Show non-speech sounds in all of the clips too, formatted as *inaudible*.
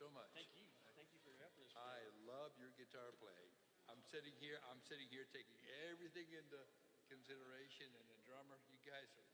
so much. Thank you. Thank you for your efforts. I love your guitar playing. I'm sitting here, I'm sitting here taking everything into consideration, and the drummer, you guys are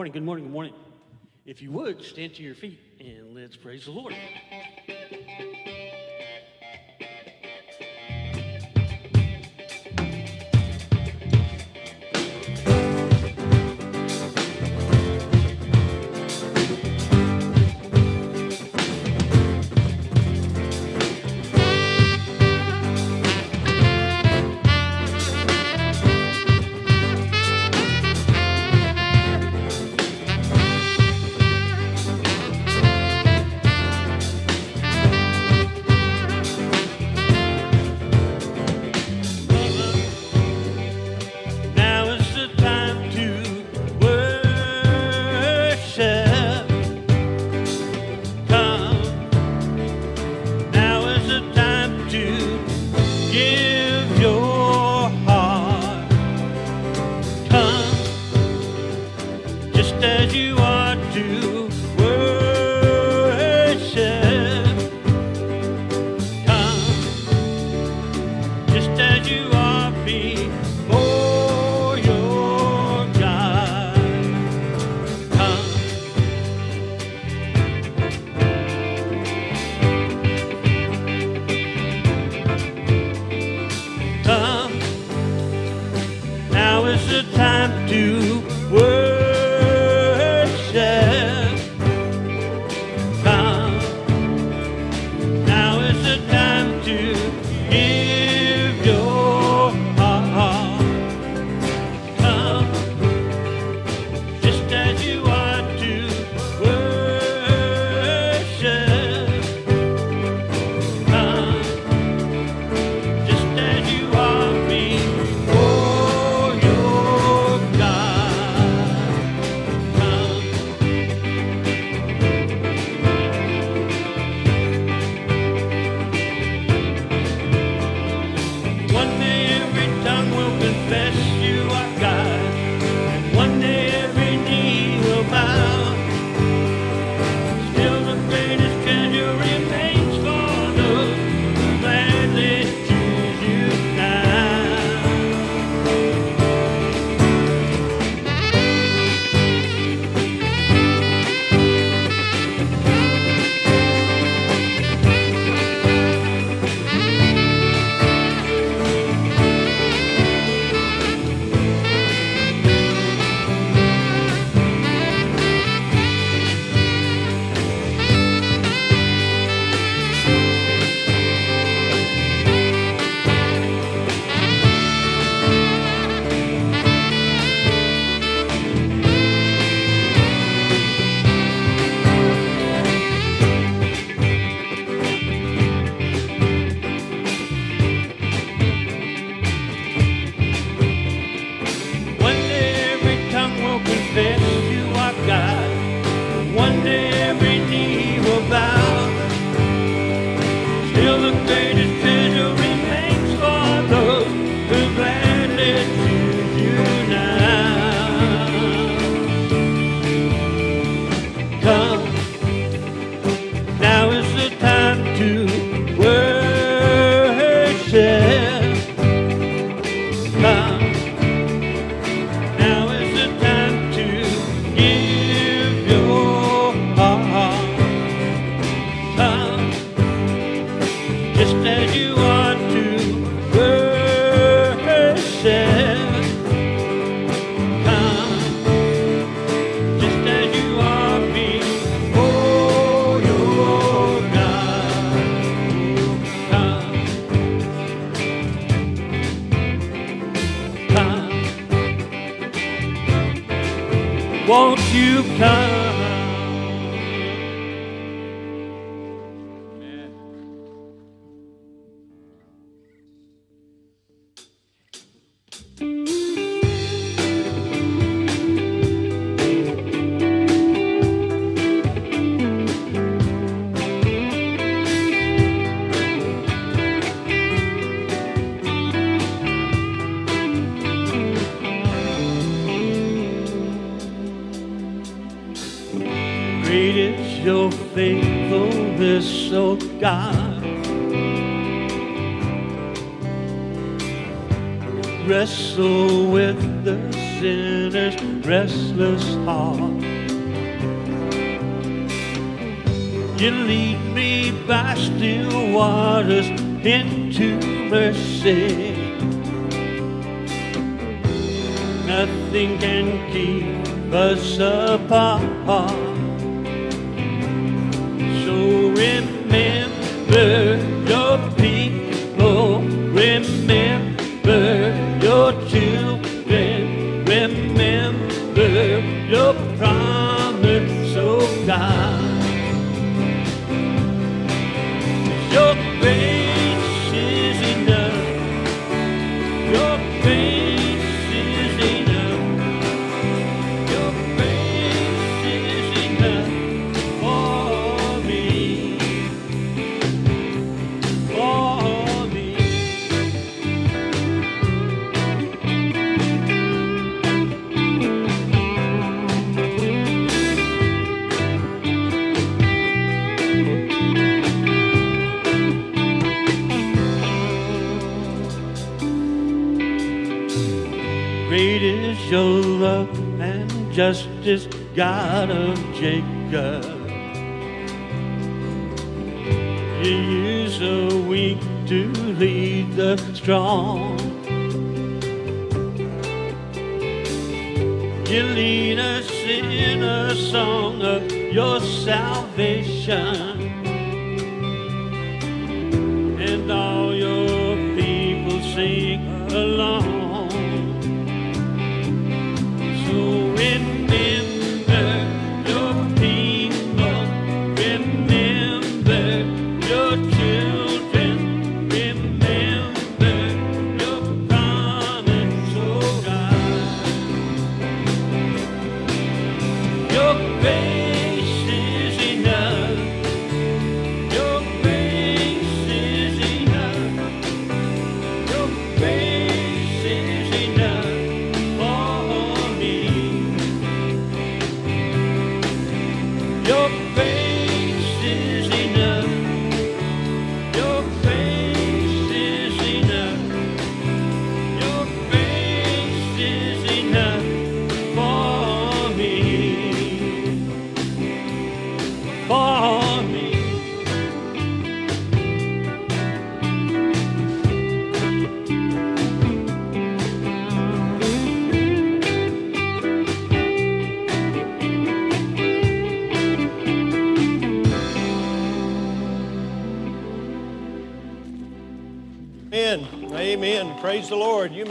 morning, good morning, good morning. If you would, stand to your feet and let's praise the Lord. Still your love and justice, God of Jacob. You use the weak to lead the strong. You lead us in a song of your salvation. And all your people sing along.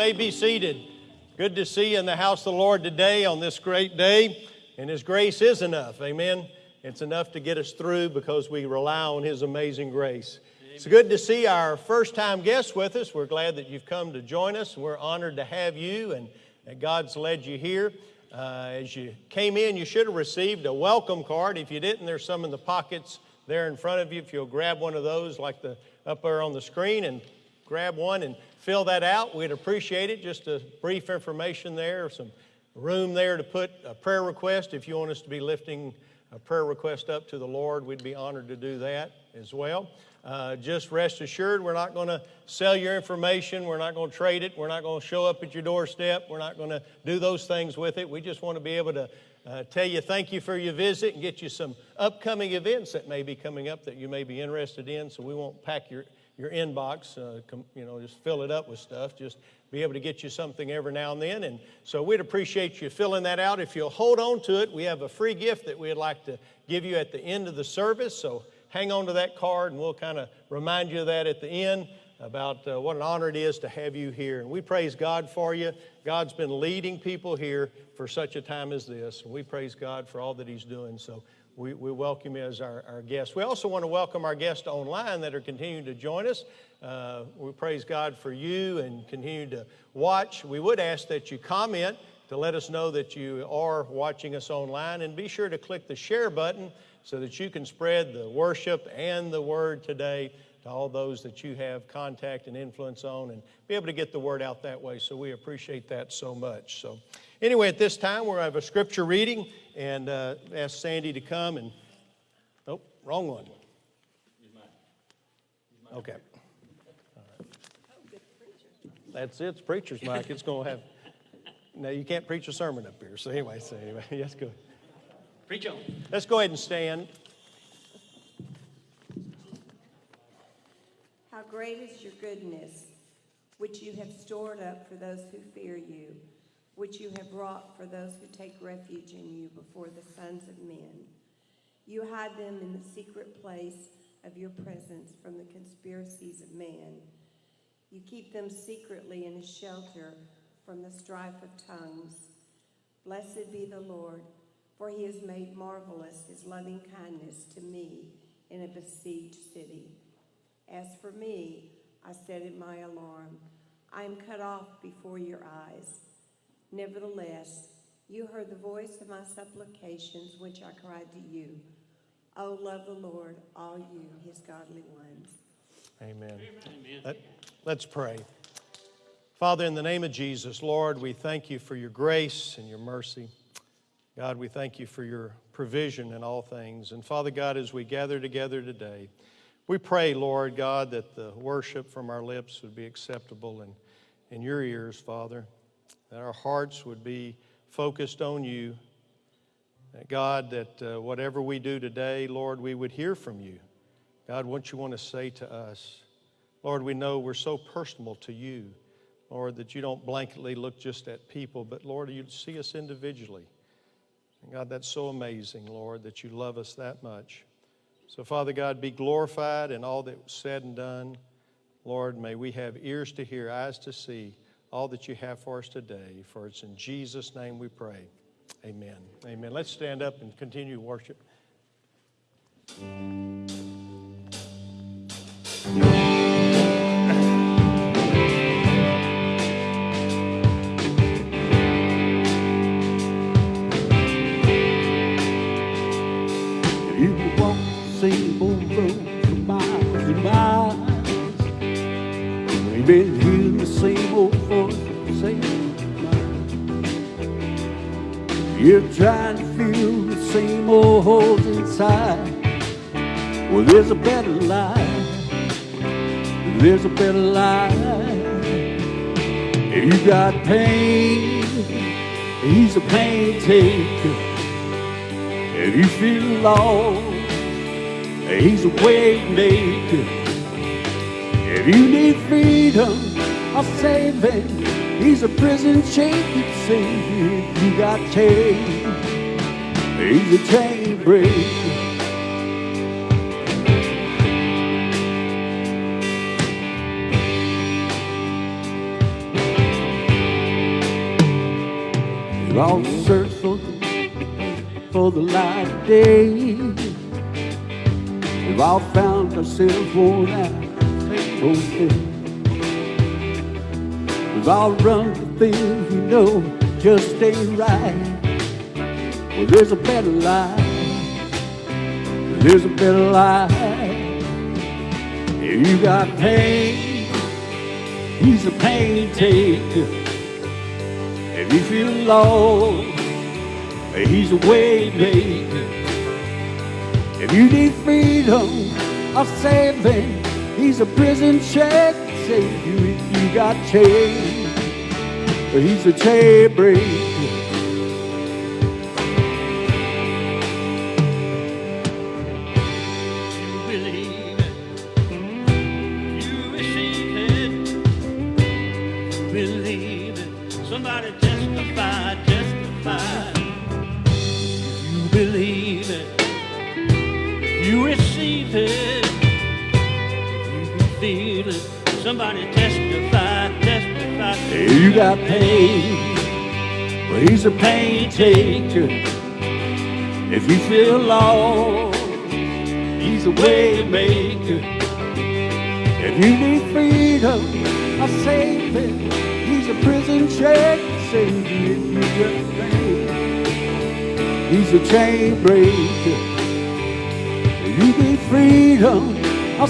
May be seated. Good to see you in the house of the Lord today on this great day. And His grace is enough. Amen. It's enough to get us through because we rely on His amazing grace. It's good to see our first time guests with us. We're glad that you've come to join us. We're honored to have you and that God's led you here. Uh, as you came in, you should have received a welcome card. If you didn't, there's some in the pockets there in front of you. If you'll grab one of those, like the up there on the screen, and grab one and fill that out, we'd appreciate it. Just a brief information there, some room there to put a prayer request. If you want us to be lifting a prayer request up to the Lord, we'd be honored to do that as well. Uh, just rest assured, we're not going to sell your information. We're not going to trade it. We're not going to show up at your doorstep. We're not going to do those things with it. We just want to be able to uh, tell you thank you for your visit and get you some upcoming events that may be coming up that you may be interested in. So we won't pack your your inbox, uh, you know, just fill it up with stuff. Just be able to get you something every now and then. And so we'd appreciate you filling that out. If you'll hold on to it, we have a free gift that we'd like to give you at the end of the service. So hang on to that card and we'll kind of remind you of that at the end about uh, what an honor it is to have you here. And we praise God for you. God's been leading people here for such a time as this. And we praise God for all that He's doing. So we, we welcome you as our, our guest. We also want to welcome our guests online that are continuing to join us. Uh, we praise God for you and continue to watch. We would ask that you comment to let us know that you are watching us online and be sure to click the share button so that you can spread the worship and the word today to all those that you have contact and influence on and be able to get the word out that way. So we appreciate that so much. So anyway, at this time, we'll have a scripture reading and uh, ask Sandy to come and, oh, wrong one. Okay. All right. That's it, it's preacher's mic. It's going to have, no, you can't preach a sermon up here. So anyway, so anyway, *laughs* yes, go. Preach on. Let's go ahead and stand. How great is your goodness, which you have stored up for those who fear you, which you have wrought for those who take refuge in you before the sons of men. You hide them in the secret place of your presence from the conspiracies of man. You keep them secretly in a shelter from the strife of tongues. Blessed be the Lord, for he has made marvelous his loving kindness to me in a besieged city. As for me, I said in my alarm, I am cut off before your eyes. Nevertheless, you heard the voice of my supplications, which I cried to you. Oh, love the Lord, all you, his godly ones. Amen. Let, let's pray. Father, in the name of Jesus, Lord, we thank you for your grace and your mercy. God, we thank you for your provision in all things. And Father God, as we gather together today, we pray, Lord God, that the worship from our lips would be acceptable in, in your ears, Father. That our hearts would be focused on you. That God, that uh, whatever we do today, Lord, we would hear from you. God, what you want to say to us. Lord, we know we're so personal to you, Lord, that you don't blanketly look just at people, but Lord, you see us individually. And God, that's so amazing, Lord, that you love us that much. So, Father God, be glorified in all that was said and done. Lord, may we have ears to hear, eyes to see all that you have for us today. For it's in Jesus' name we pray. Amen. Amen. Let's stand up and continue worship. Same old road for miles and miles. We've been You're trying to fill the same old holes inside. Well, there's a better life. There's a better life. If you got pain. He's a pain taker. If you feel lost, he's a way maker. If you need freedom I'll save saving, he's a prison shaking savior. If you got chains, he's a chain breaker. We've all searched for for the light of day. We've all found ourselves worn out, faithful. All run the things we know just ain't right. Well, there's a better life. There's a better life. If you got pain, he's a pain taker. If you feel lost, He's a way maker. If you need freedom or saving, he's a prison check savior. If you got chains, he's a chain. If you feel lost, he's a way maker. If you need freedom or it. he's a prison check savior. If you got pain, he's a chain breaker. If you need freedom or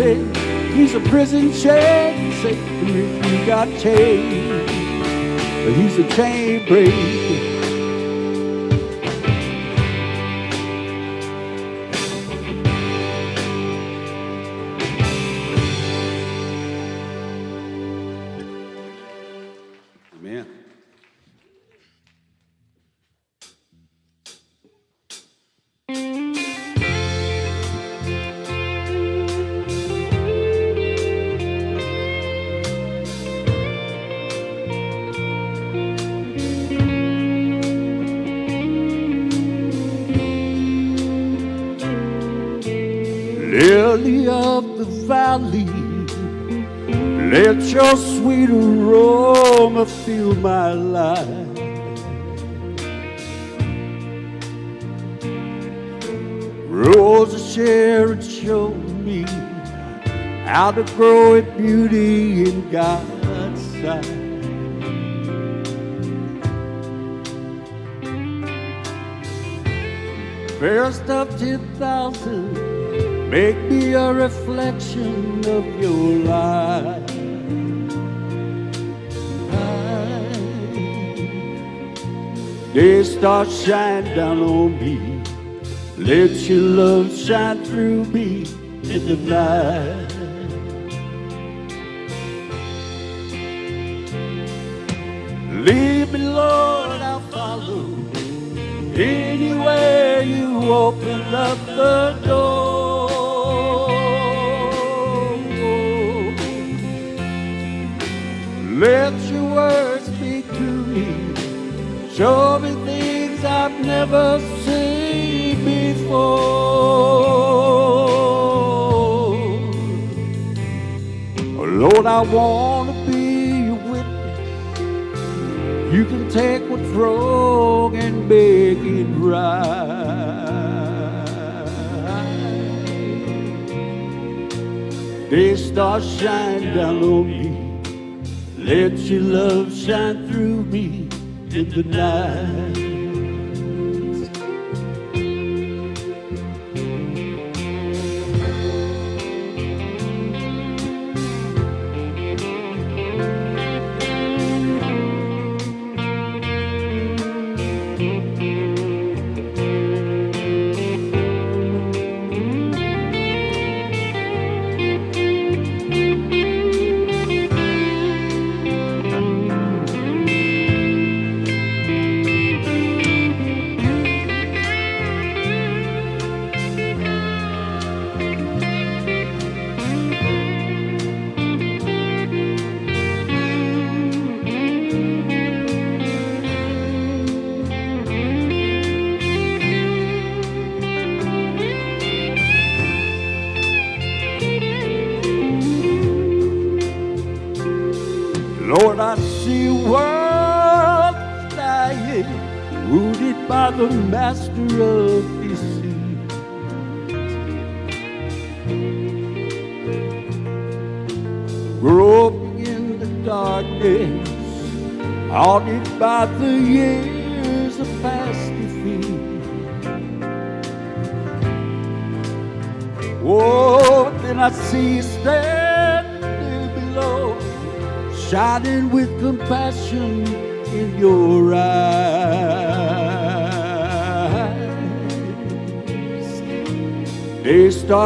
it. he's a prison check savior. If you got chains, he's a chain breaker. To grow in beauty in God's sight. First of ten thousand, make me a reflection of your light. Day star shine down on me, let your love shine through me in the night. Open up the door. Let your words speak to me. Show me things I've never seen before. Lord, I want to be your witness. You can take what's wrong and make it right. Stars shine down on me. Let your love shine through me in the night.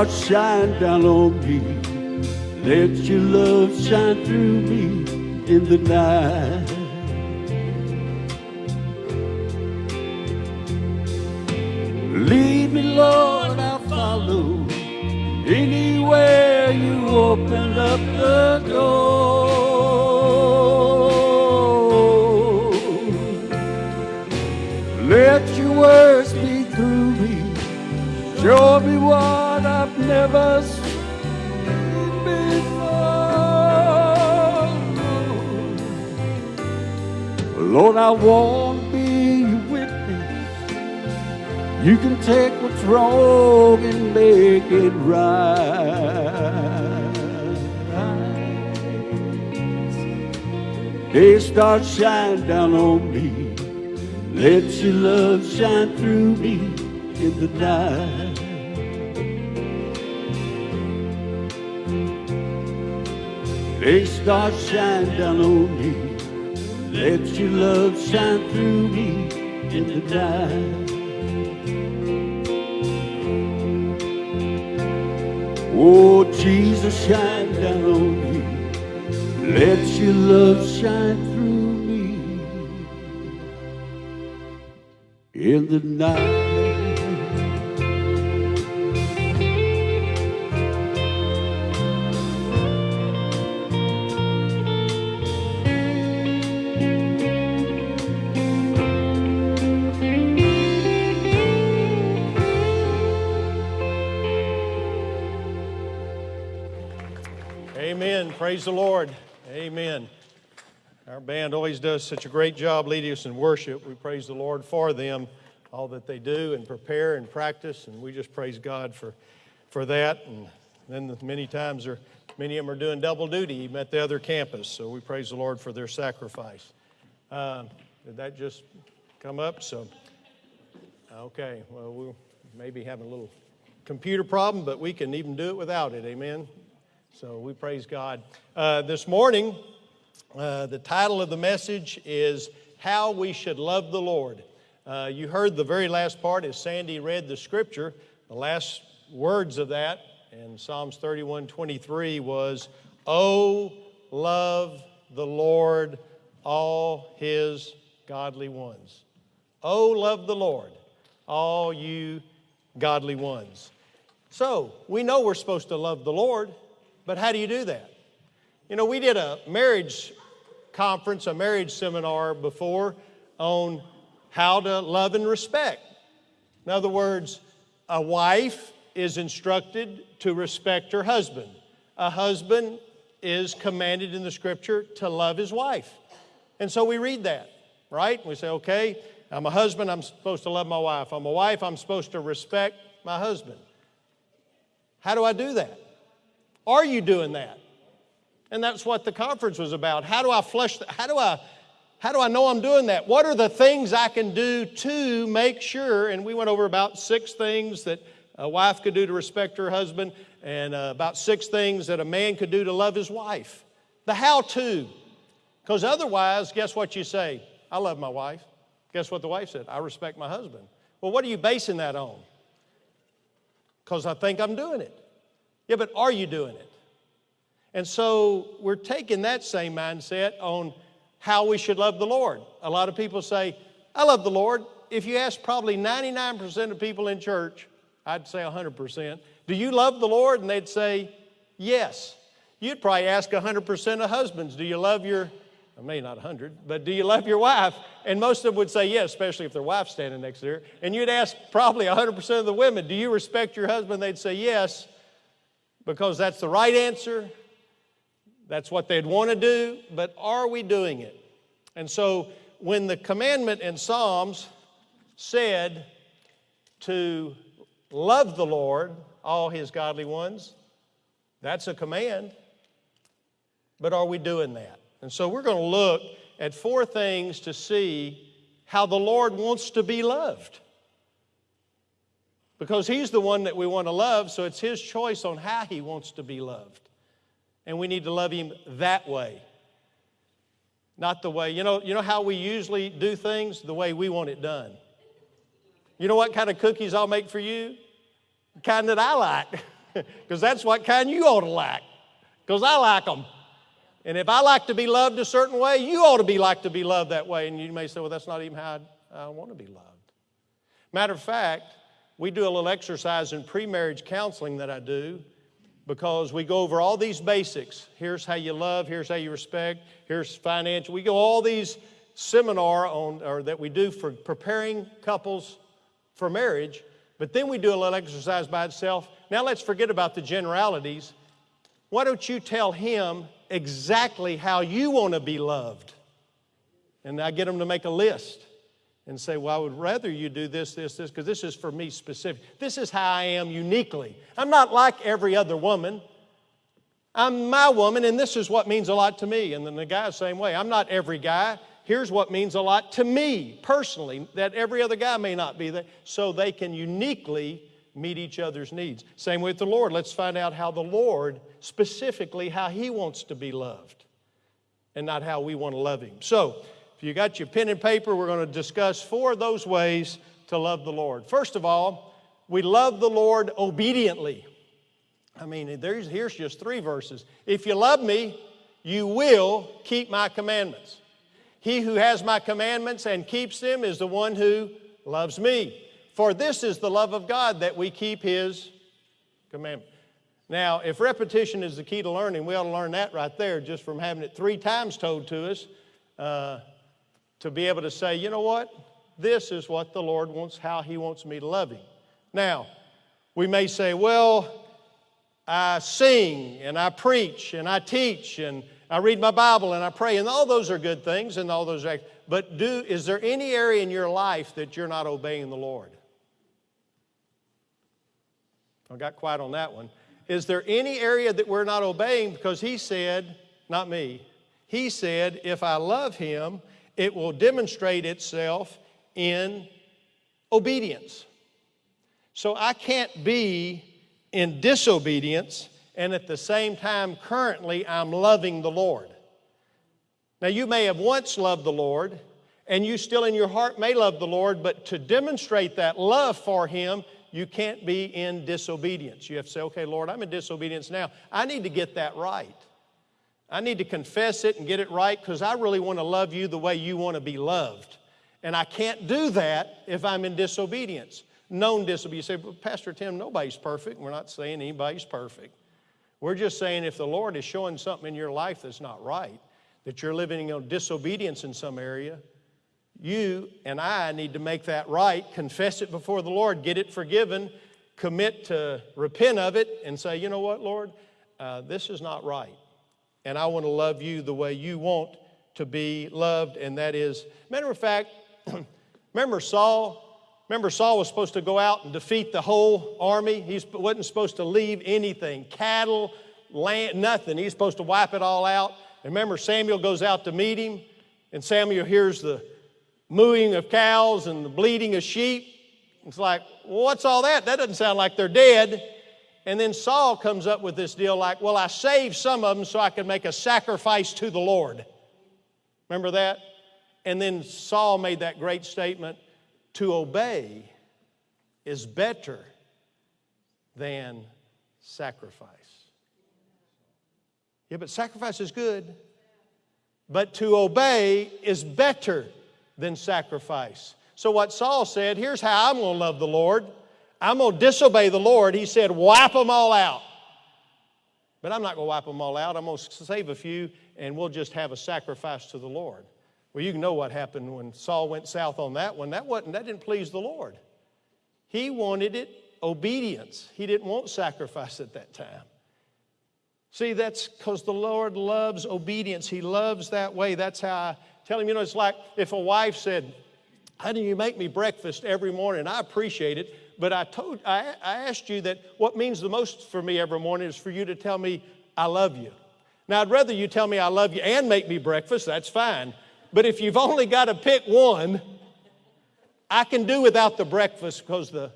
They start shine down on me. Let your love shine through me in the night. Stars shine down on me. Let your love shine through me in the night. Day stars shine down on me. Let your love shine through me in the night. Oh, Jesus, shine down on me. Let your love shine Praise the Lord. Amen. Our band always does such a great job leading us in worship. We praise the Lord for them, all that they do and prepare and practice, and we just praise God for, for that. And then many times, are, many of them are doing double duty even at the other campus, so we praise the Lord for their sacrifice. Uh, did that just come up? So, okay, well, we'll maybe have a little computer problem, but we can even do it without it. Amen. So we praise God. Uh, this morning, uh, the title of the message is How We Should Love the Lord. Uh, you heard the very last part as Sandy read the scripture. The last words of that in Psalms 31 23 was, Oh, love the Lord, all his godly ones. Oh, love the Lord, all you godly ones. So, we know we're supposed to love the Lord, but how do you do that? You know, we did a marriage conference, a marriage seminar before on how to love and respect. In other words, a wife is instructed to respect her husband. A husband is commanded in the scripture to love his wife. And so we read that, right? We say, okay, I'm a husband, I'm supposed to love my wife. I'm a wife, I'm supposed to respect my husband. How do I do that? Are you doing that? And that's what the conference was about. How do I flush, that? How do I how do I know I'm doing that? What are the things I can do to make sure? And we went over about six things that a wife could do to respect her husband, and uh, about six things that a man could do to love his wife. The how to. Because otherwise, guess what you say? I love my wife. Guess what the wife said? I respect my husband. Well, what are you basing that on? Because I think I'm doing it. Yeah, but are you doing it? And so we're taking that same mindset on how we should love the Lord. A lot of people say, I love the Lord. If you ask probably 99% of people in church, I'd say 100%, do you love the Lord? And they'd say, yes. You'd probably ask 100% of husbands, do you love your, I may not 100, but do you love your wife? And most of them would say yes, especially if their wife's standing next to her. And you'd ask probably 100% of the women, do you respect your husband? They'd say yes, because that's the right answer. That's what they'd want to do, but are we doing it? And so when the commandment in Psalms said to love the Lord, all his godly ones, that's a command. But are we doing that? And so we're going to look at four things to see how the Lord wants to be loved. Because he's the one that we want to love, so it's his choice on how he wants to be loved. And we need to love him that way. Not the way, you know, you know how we usually do things? The way we want it done. You know what kind of cookies I'll make for you? The kind that I like. *laughs* Because that's what kind you ought to like. Because I like them. And if I like to be loved a certain way, you ought to be like to be loved that way. And you may say, well, that's not even how I, I want to be loved. Matter of fact, we do a little exercise in pre marriage counseling that I do because we go over all these basics. Here's how you love, here's how you respect, here's financial. We go all these seminar on or that we do for preparing couples for marriage, but then we do a little exercise by itself. Now let's forget about the generalities. Why don't you tell him exactly how you want to be loved? And I get them to make a list and say, Well, I would rather you do this, this, this, because this is for me specific. This is how I am uniquely. I'm not like every other woman. I'm my woman, and this is what means a lot to me. And then the guy, same way. I'm not every guy. Here's what means a lot to me personally that every other guy may not be there, so they can uniquely meet each other's needs. Same with the Lord. Let's find out how the Lord, specifically, how He wants to be loved and not how we want to love Him. So, you got your pen and paper, we're going to discuss four of those ways to love the Lord. First of all, we love the Lord obediently. I mean, there's, here's just three verses. If you love me, you will keep my commandments. He who has my commandments and keeps them is the one who loves me. For this is the love of God that we keep his commandment. Now, if repetition is the key to learning, we ought to learn that right there just from having it three times told to us. Uh, to be able to say, you know what? This is what the Lord wants, how He wants me to love Him. Now, we may say, well, I sing and I preach and I teach and I read my Bible and I pray, and all those are good things and all those are, but do, is there any area in your life that you're not obeying the Lord? I got quiet on that one. Is there any area that we're not obeying? Because He said, not me, He said, if I love Him, it will demonstrate itself in obedience. So I can't be in disobedience and at the same time, currently, I'm loving the Lord. Now, you may have once loved the Lord, and you still in your heart may love the Lord, but to demonstrate that love for Him, you can't be in disobedience. You have to say, okay, Lord, I'm in disobedience now. I need to get that right. I need to confess it and get it right because I really want to love you the way you want to be loved. And I can't do that if I'm in disobedience, known disobedience. You say, well, Pastor Tim, nobody's perfect. We're not saying anybody's perfect. We're just saying if the Lord is showing something in your life that's not right, that you're living in disobedience in some area, you and I need to make that right, confess it before the Lord, get it forgiven, commit to repent of it, and say, you know what, Lord, uh, this is not right. And I want to love you the way you want to be loved, and that is, matter of fact, *clears throat* remember Saul? Remember, Saul was supposed to go out and defeat the whole army. He wasn't supposed to leave anything cattle, land, nothing. He's supposed to wipe it all out. And remember, Samuel goes out to meet him, and Samuel hears the mooing of cows and the bleating of sheep. It's like, what's all that? That doesn't sound like they're dead. And then Saul comes up with this deal like, well, I saved some of them so I could make a sacrifice to the Lord. Remember that? And then Saul made that great statement to obey is better than sacrifice. Yeah, but sacrifice is good. But to obey is better than sacrifice. So, what Saul said here's how I'm going to love the Lord. I'm going to disobey the Lord. He said, wipe them all out. But I'm not going to wipe them all out. I'm going to save a few, and we'll just have a sacrifice to the Lord. Well, you know what happened when Saul went south on that one. That, wasn't, that didn't please the Lord. He wanted it obedience, he didn't want sacrifice at that time. See, that's because the Lord loves obedience. He loves that way. That's how I tell him, you know, it's like if a wife said, How do you make me breakfast every morning? I appreciate it, but I told I, I asked you that what means the most for me every morning is for you to tell me I love you. Now I'd rather you tell me I love you and make me breakfast, that's fine. But if you've only got to pick one, I can do without the breakfast because the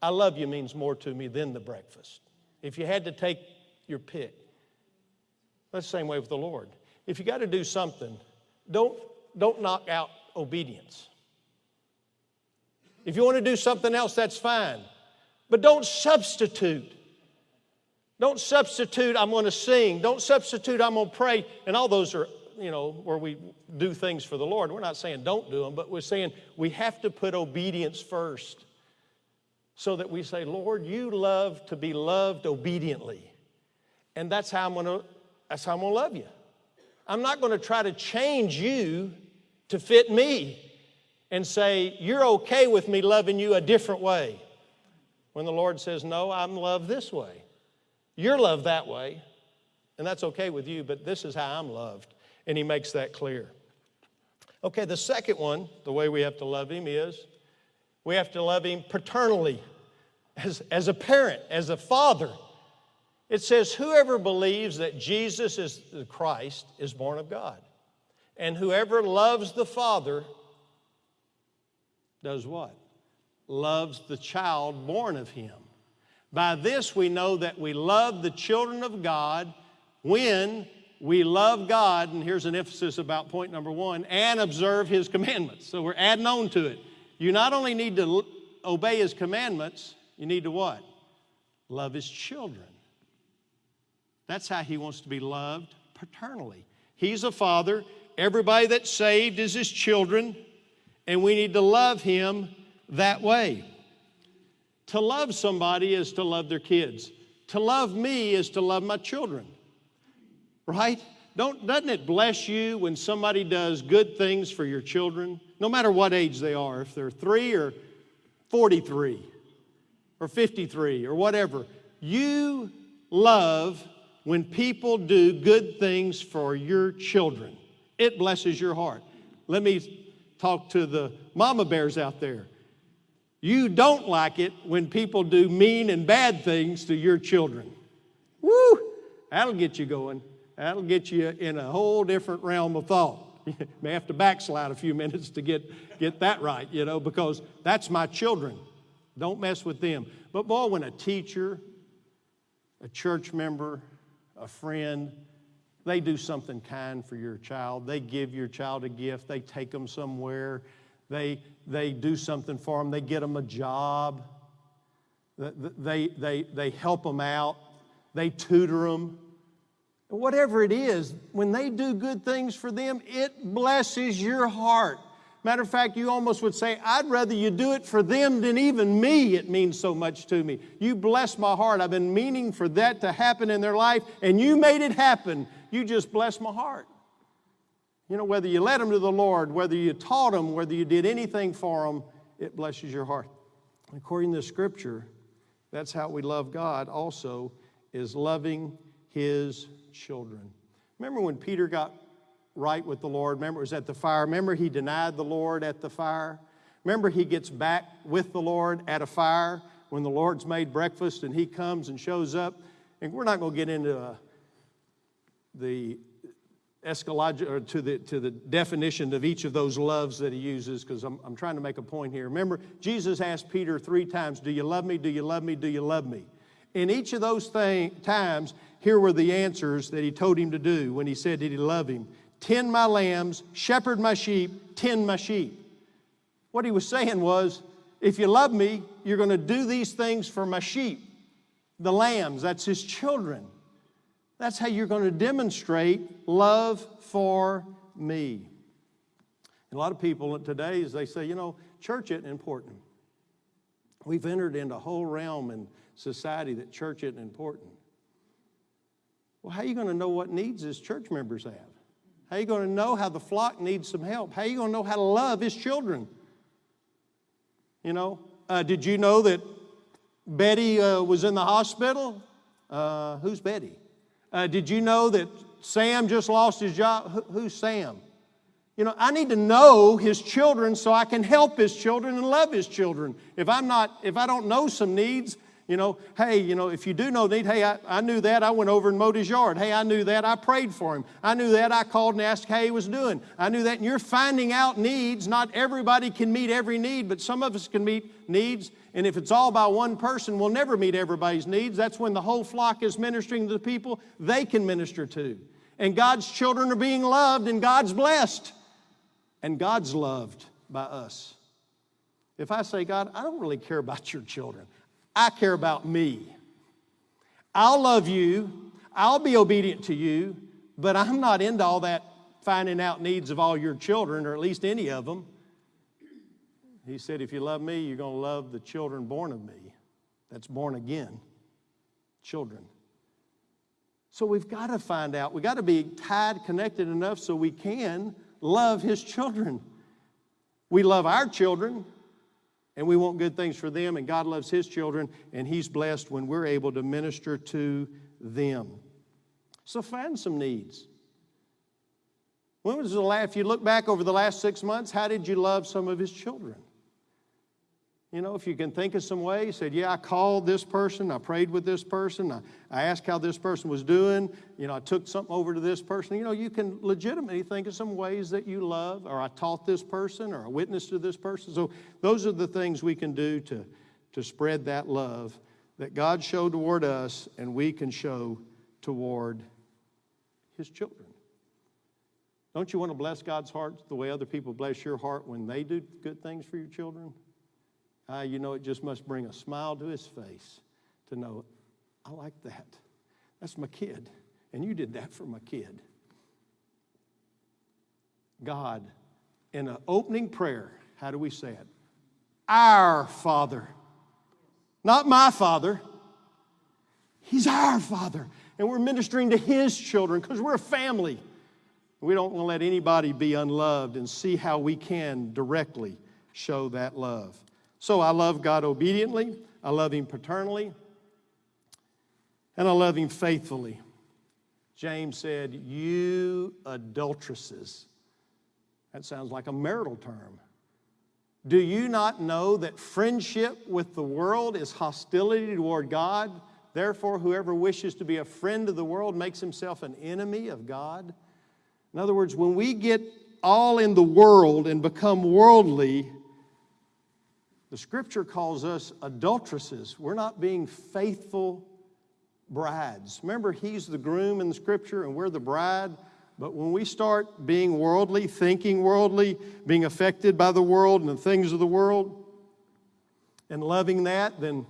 I love you means more to me than the breakfast. If you had to take your pick. That's the same way with the Lord. If you got to do something, don't, don't knock out obedience. If you want to do something else, that's fine. But don't substitute. Don't substitute, I'm going to sing. Don't substitute, I'm going to pray. And all those are, you know, where we do things for the Lord. We're not saying don't do them, but we're saying we have to put obedience first so that we say, Lord, you love to be loved obediently. And that's how I'm going to that's how I'm going to love you. I'm not going to try to change you to fit me and say, You're okay with me loving you a different way. When the Lord says, No, I'm loved this way. You're loved that way. And that's okay with you, but this is how I'm loved. And He makes that clear. Okay, the second one, the way we have to love Him is we have to love Him paternally, as, as a parent, as a father. It says, Whoever believes that Jesus is the Christ is born of God. And whoever loves the Father does what? Loves the child born of him. By this we know that we love the children of God when we love God, and here's an emphasis about point number one, and observe his commandments. So we're adding on to it. You not only need to obey his commandments, you need to what? Love his children. That's how he wants to be loved paternally. He's a father. Everybody that's saved is his children, and we need to love him that way. To love somebody is to love their kids. To love me is to love my children. Right? Don't, doesn't it bless you when somebody does good things for your children, no matter what age they are, if they're three or 43 or 53 or whatever? You love when people do good things for your children. It blesses your heart. Let me talk to the mama bears out there. You don't like it when people do mean and bad things to your children. Woo! That'll get you going. That'll get you in a whole different realm of thought. You *laughs* may have to backslide a few *laughs* minutes to get, get that right, you know, because that's my children. Don't mess with them. But boy, when a teacher, a church member, a friend, they do something kind for your child. They give your child a gift. They take them somewhere. They, they do something for them. They get them a job. They, they, they help them out. They tutor them. whatever it is, when they do good things for them, it blesses your heart. Matter of fact, you almost would say, I'd rather you do it for them than even me. It means so much to me. You bless my heart. I've been meaning for that to happen in their life, and you made it happen. You just bless my heart. You know, whether you led them to the Lord, whether you taught them, whether you did anything for them, it blesses your heart. According to Scripture, that's how we love God also, is loving His children. Remember when Peter got right with the Lord? Remember it was at the fire? Remember he denied the Lord at the fire? Remember he gets back with the Lord at a fire when the Lord's made breakfast and he comes and shows up? And we're not going to get into uh, the escalage or to the to the definition of each of those loves that he uses because I'm, I'm trying to make a point here remember jesus asked peter three times do you love me do you love me do you love me in each of those thing, times here were the answers that he told him to do when he said did he love him tend my lambs shepherd my sheep tend my sheep what he was saying was if you love me you're going to do these things for my sheep the lambs that's his children that's how you're going to demonstrate love for me. And a lot of people today, as they say, you know, church isn't important. We've entered into a whole realm in society that church isn't important. Well, how are you going to know what needs his church members have? How are you going to know how the flock needs some help? How are you going to know how to love his children? You know, uh, did you know that Betty uh, was in the hospital? Uh, who's Betty? Uh, did you know that Sam just lost his job? Who, who's Sam? You know, I need to know his children so I can help his children and love his children. If I'm not, if I don't know some needs, you know, hey, you know, if you do know need, hey, I, I knew that, I went over and mowed his yard. Hey, I knew that, I prayed for him. I knew that, I called and asked how he was doing. I knew that, and you're finding out needs. Not everybody can meet every need, but some of us can meet needs. And if it's all by one person, we'll never meet everybody's needs. That's when the whole flock is ministering to the people they can minister to. And God's children are being loved, and God's blessed, and God's loved by us. If I say, God, I don't really care about your children, I care about me. I'll love you, I'll be obedient to you, but I'm not into all that finding out needs of all your children, or at least any of them. He said, If you love me, you're going to love the children born of me. That's born again. Children. So we've got to find out, we've got to be tied, connected enough so we can love His children. We love our children, and we want good things for them, and God loves His children, and He's blessed when we're able to minister to them. So find some needs. When was the last, if you look back over the last six months, how did you love some of His children? You know, if you can think of some way, you said, Yeah, I called this person, I prayed with this person, I, I asked how this person was doing, you know, I took something over to this person. You know, you can legitimately think of some ways that you love, or I taught this person, or I witnessed to this person. So those are the things we can do to, to spread that love that God showed toward us and we can show toward His children. Don't you want to bless God's heart the way other people bless your heart when they do good things for your children? Uh, you know, it just must bring a smile to his face to know, I like that. That's my kid. And you did that for my kid. God, in an opening prayer, how do we say it? Our Father. Not my Father. He's our Father. And we're ministering to His children because we're a family. We don't want to let anybody be unloved and see how we can directly show that love. So I love God obediently, I love Him paternally, and I love Him faithfully. James said, You adulteresses. That sounds like a marital term. Do you not know that friendship with the world is hostility toward God? Therefore, whoever wishes to be a friend of the world makes himself an enemy of God. In other words, when we get all in the world and become worldly, the scripture calls us adulteresses. We're not being faithful brides. Remember, he's the groom in the scripture and we're the bride. But when we start being worldly, thinking worldly, being affected by the world and the things of the world, and loving that, then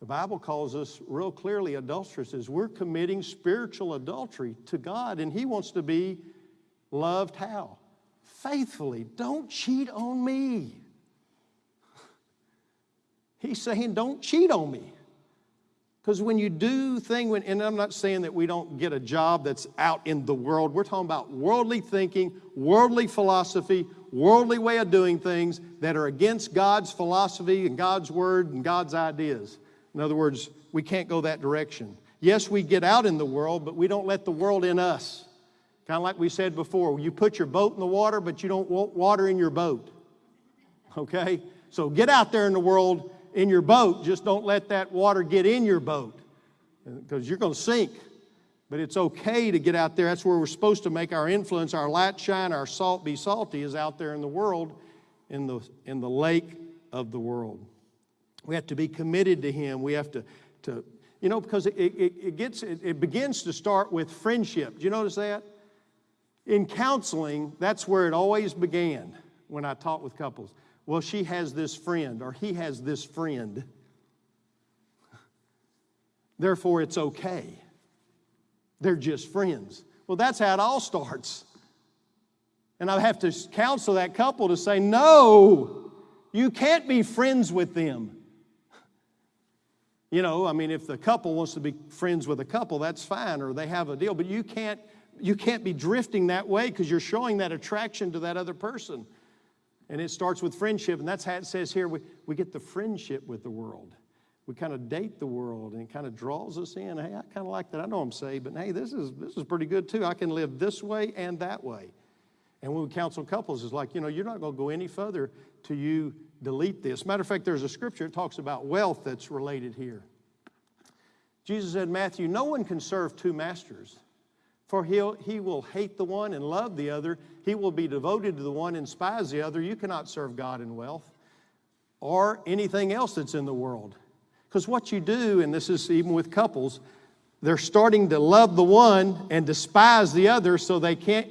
The Bible calls us real clearly adulteresses. We're committing spiritual adultery to God, and He wants to be loved how? Faithfully. Don't cheat on me. He's saying, don't cheat on me. Because when you do thing, when, and I'm not saying that we don't get a job that's out in the world. We're talking about worldly thinking, worldly philosophy, worldly way of doing things that are against God's philosophy and God's word and God's ideas. In other words, we can't go that direction. Yes, we get out in the world, but we don't let the world in us. Kind of like we said before, you put your boat in the water, but you don't want water in your boat. Okay? So get out there in the world in your boat, just don't let that water get in your boat because you're going to sink. But it's okay to get out there. That's where we're supposed to make our influence, our light shine, our salt be salty, is out there in the world, in the, in the lake of the world. We have to be committed to Him. We have to, to you know, because it, it, it gets, it, it begins to start with friendship. Do you notice that? In counseling, that's where it always began when I taught with couples. Well, she has this friend, or he has this friend. Therefore, it's okay. They're just friends. Well, that's how it all starts. And I have to counsel that couple to say, no, you can't be friends with them. You know, I mean, if the couple wants to be friends with a couple, that's fine, or they have a deal, but you can't, you can't be drifting that way because you're showing that attraction to that other person. And it starts with friendship, and that's how it says here we, we get the friendship with the world. We kind of date the world, and it kind of draws us in. Hey, I kind of like that. I know I'm saved, but hey, this is, this is pretty good too. I can live this way and that way. And when we counsel couples, it's like, you know, you're not going to go any further till you delete this. Matter of fact, there's a scripture that talks about wealth that's related here. Jesus said, Matthew, no one can serve two masters. For he'll, he will hate the one and love the other. He will be devoted to the one and despise the other. You cannot serve God in wealth or anything else that's in the world. Because what you do, and this is even with couples, they're starting to love the one and despise the other so they can't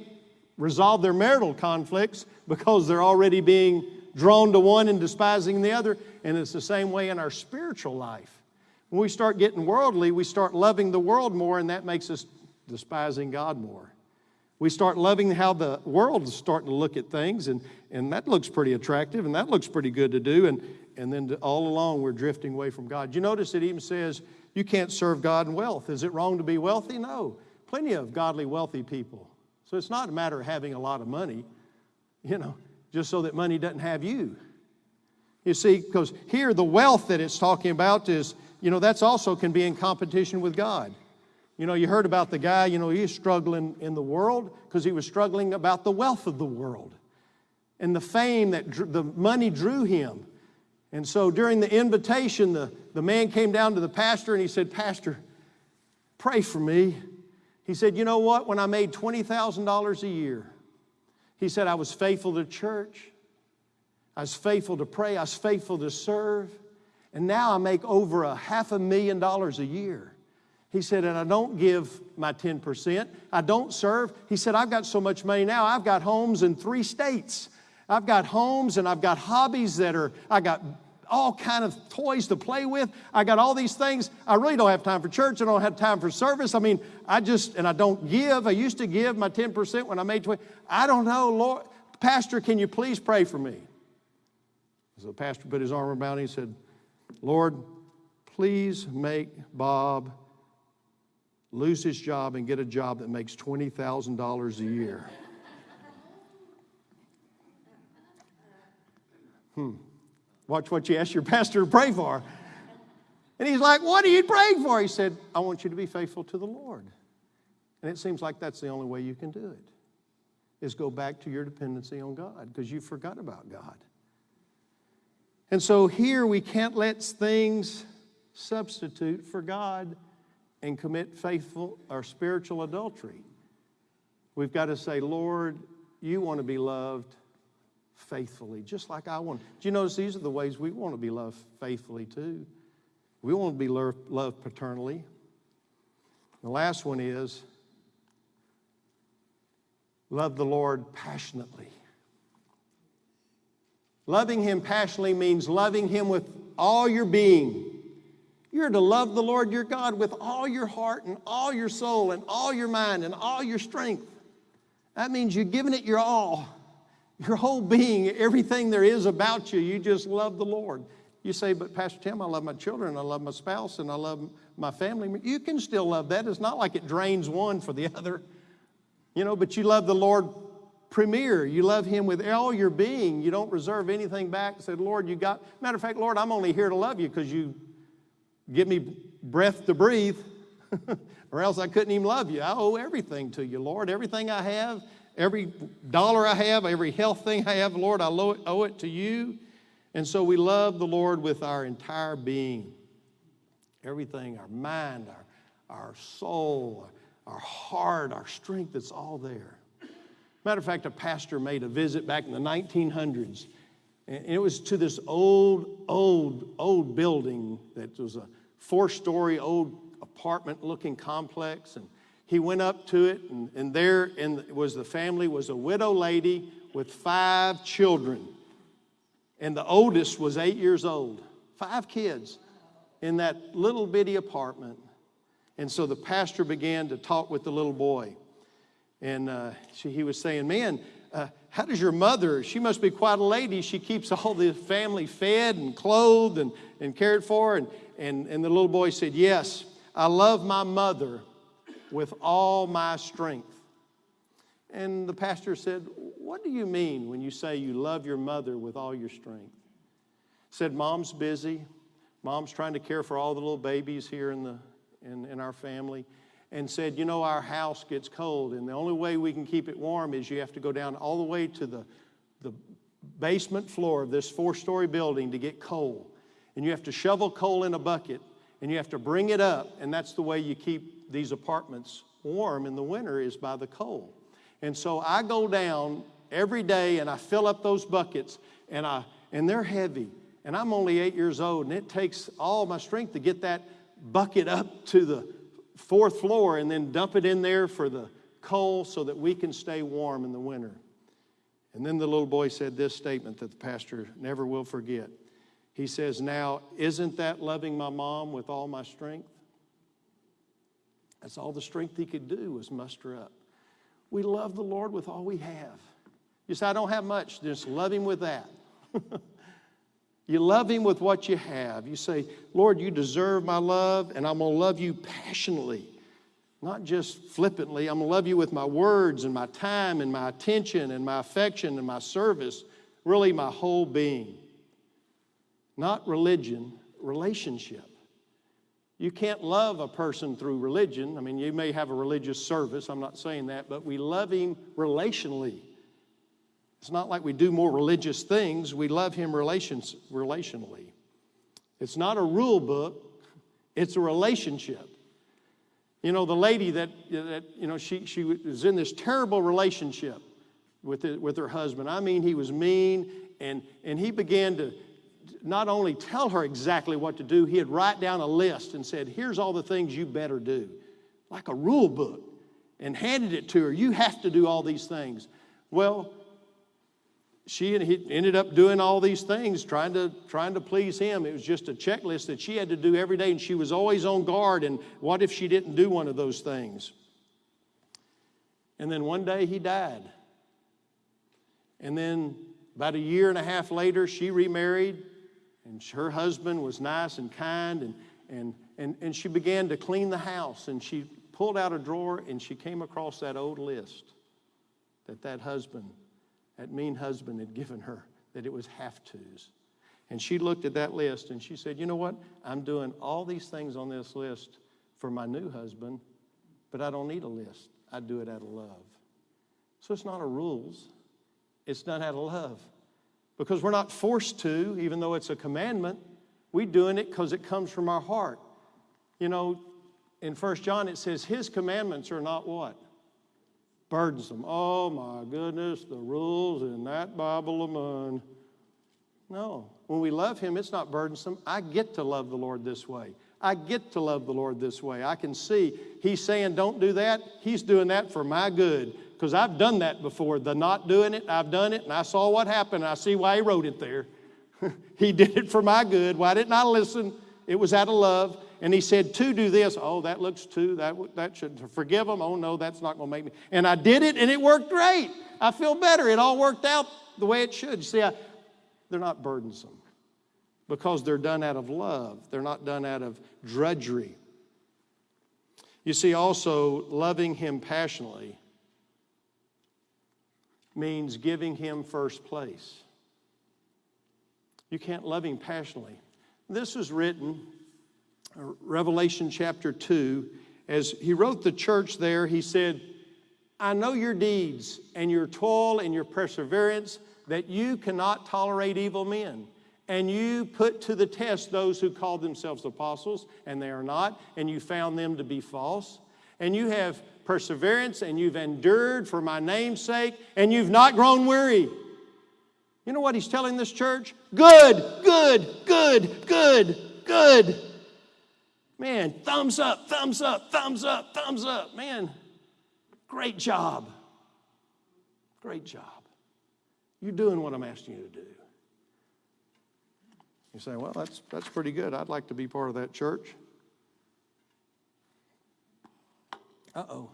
resolve their marital conflicts because they're already being drawn to one and despising the other. And it's the same way in our spiritual life. When we start getting worldly, we start loving the world more, and that makes us despising God more. We start loving how the world is starting to look at things, and, and that looks pretty attractive, and that looks pretty good to do, and, and then all along we're drifting away from God. You notice it even says you can't serve God in wealth. Is it wrong to be wealthy? No. Plenty of godly, wealthy people. So it's not a matter of having a lot of money, you know, just so that money doesn't have you. You see, because here the wealth that it's talking about is, you know, that's also can be in competition with God. You know, you heard about the guy, you know, he's struggling in the world because he was struggling about the wealth of the world and the fame that drew, the money drew him. And so during the invitation, the, the man came down to the pastor and he said, Pastor, pray for me. He said, You know what? When I made $20,000 a year, he said, I was faithful to church, I was faithful to pray, I was faithful to serve, and now I make over a half a million dollars a year. He said, and I don't give my 10%. I don't serve. He said, I've got so much money now, I've got homes in three states. I've got homes and I've got hobbies that are, I got all kind of toys to play with. I got all these things. I really don't have time for church. I don't have time for service. I mean, I just, and I don't give. I used to give my 10% when I made 20. I don't know, Lord. Pastor, can you please pray for me? So the pastor put his arm around me and said, Lord, please make Bob lose his job and get a job that makes $20,000 a year. hmm. Watch what you ask your pastor to pray for. And he's like, What are you praying for? He said, I want you to be faithful to the Lord. And it seems like that's the only way you can do it, is go back to your dependency on God because you forgot about God. And so here we can't let things substitute for God and commit faithful or spiritual adultery. We've got to say, Lord, you want to be loved faithfully, just like I want. Do you notice these are the ways we want to be loved faithfully too? We want to be loved paternally. The last one is love the Lord passionately. Loving Him passionately means loving Him with all your being You're to love the Lord your God with all your heart and all your soul and all your mind and all your strength. That means you're giving it your all, your whole being, everything there is about you. You just love the Lord. You say, but Pastor Tim, I love my children, I love my spouse, and I love my family. You can still love that. It's not like it drains one for the *laughs* other, you know, but you love the Lord premier. You love Him with all your being. You don't reserve anything back. Said, Lord, you got, matter of fact, Lord, I'm only here to love you because you give me breath to breathe, *laughs* or else I couldn't even love you. I owe everything to you, Lord. Everything I have, every dollar I have, every health thing I have, Lord, I owe it to you. And so we love the Lord with our entire being. Everything, our mind, our, our soul, our heart, our strength, it's all there. Matter of fact, a pastor made a visit back in the 1900s and it was to this old, old, old building that was a four story old apartment looking complex. And he went up to it, and, and there in, was the family was a widow lady with five children. And the oldest was eight years old, five kids in that little bitty apartment. And so the pastor began to talk with the little boy. And uh, she, he was saying, Man, uh, how does your mother, she must be quite a lady. She keeps all the family fed and clothed and, and cared for. And, and, and the little boy said, Yes, I love my mother with all my strength. And the pastor said, What do you mean when you say you love your mother with all your strength? Said, Mom's busy. Mom's trying to care for all the little babies here in, the, in, in our family and said, You know, our house gets cold, and the only way we can keep it warm is you have to go down all the way to the, the basement floor of this four story building to get coal. And you have to shovel coal in a bucket, and you have to bring it up, and that's the way you keep these apartments warm in the winter is by the coal. And so I go down every day and I fill up those buckets, and, I, and they're heavy. And I'm only eight years old, and it takes all my strength to get that bucket up to the fourth floor and then dump it in there for the coal so that we can stay warm in the winter. And then the little boy said this statement that the pastor never will forget. He says, Now, isn't that loving my mom with all my strength? That's all the strength he could do was muster up. We love the Lord with all we have. You say, I don't have much, just love him with that. *laughs* You love Him with what you have. You say, Lord, you deserve my love, and I'm going to love you passionately, not just flippantly. I'm going to love you with my words and my time and my attention and my affection and my service, really my whole being. Not religion, relationship. You can't love a person through religion. I mean, you may have a religious service, I'm not saying that, but we love Him relationally. It's not like we do more religious things, we love Him relations, relationally. It's not a rule book, it's a relationship. You know, the lady that, that you know, she, she was in this terrible relationship with, it, with her husband. I mean, he was mean, and, and he began to not only tell her exactly what to do, he had write down a list and said, Here's all the things you better do, like a rule book, and handed it to her. You have to do all these things. Well, she ended up doing all these things trying to trying to please him. It was just a checklist that she had to do every day and she was always on guard and what if she didn't do one of those things? And then one day he died. And then about a year and a half later she remarried and her husband was nice and kind and and and, and she began to clean the house and she pulled out a drawer and she came across that old list that that husband that mean husband had given her, that it was have tos. And she looked at that list and she said, You know what? I'm doing all these things on this list for my new husband, but I don't need a list. I do it out of love. So it's not a rules, it's done out of love. Because we're not forced to, even though it's a commandment. We're doing it because it comes from our heart. You know, in First John it says, His commandments are not what? Burdensome. Oh my goodness, the rules in that Bible of mine. No, when we love Him, it's not burdensome. I get to love the Lord this way. I get to love the Lord this way. I can see He's saying, don't do that. He's doing that for my good. Because I've done that before. The not doing it, I've done it, and I saw what happened. I see why He wrote it there. *laughs* he did it for my good. Why didn't I listen? It was out of love. And he said, to do this. Oh, that looks too, that, that should forgive them. Oh, no, that's not going to make me. And I did it and it worked great. I feel better. It all worked out the way it should. You see, I, they're not burdensome because they're done out of love, they're not done out of drudgery. You see, also, loving him passionately means giving him first place. You can't love him passionately. This was written, Revelation chapter 2. As he wrote the church there, he said, I know your deeds and your toil and your perseverance, that you cannot tolerate evil men. And you put to the test those who call themselves apostles, and they are not, and you found them to be false. And you have perseverance, and you've endured for my name's sake, and you've not grown weary. You know what he's telling this church? Good, good, good, good, good. Man, thumbs up, thumbs up, thumbs up, thumbs up. Man, great job. Great job. You're doing what I'm asking you to do. You say, well, that's, that's pretty good. I'd like to be part of that church. Uh oh.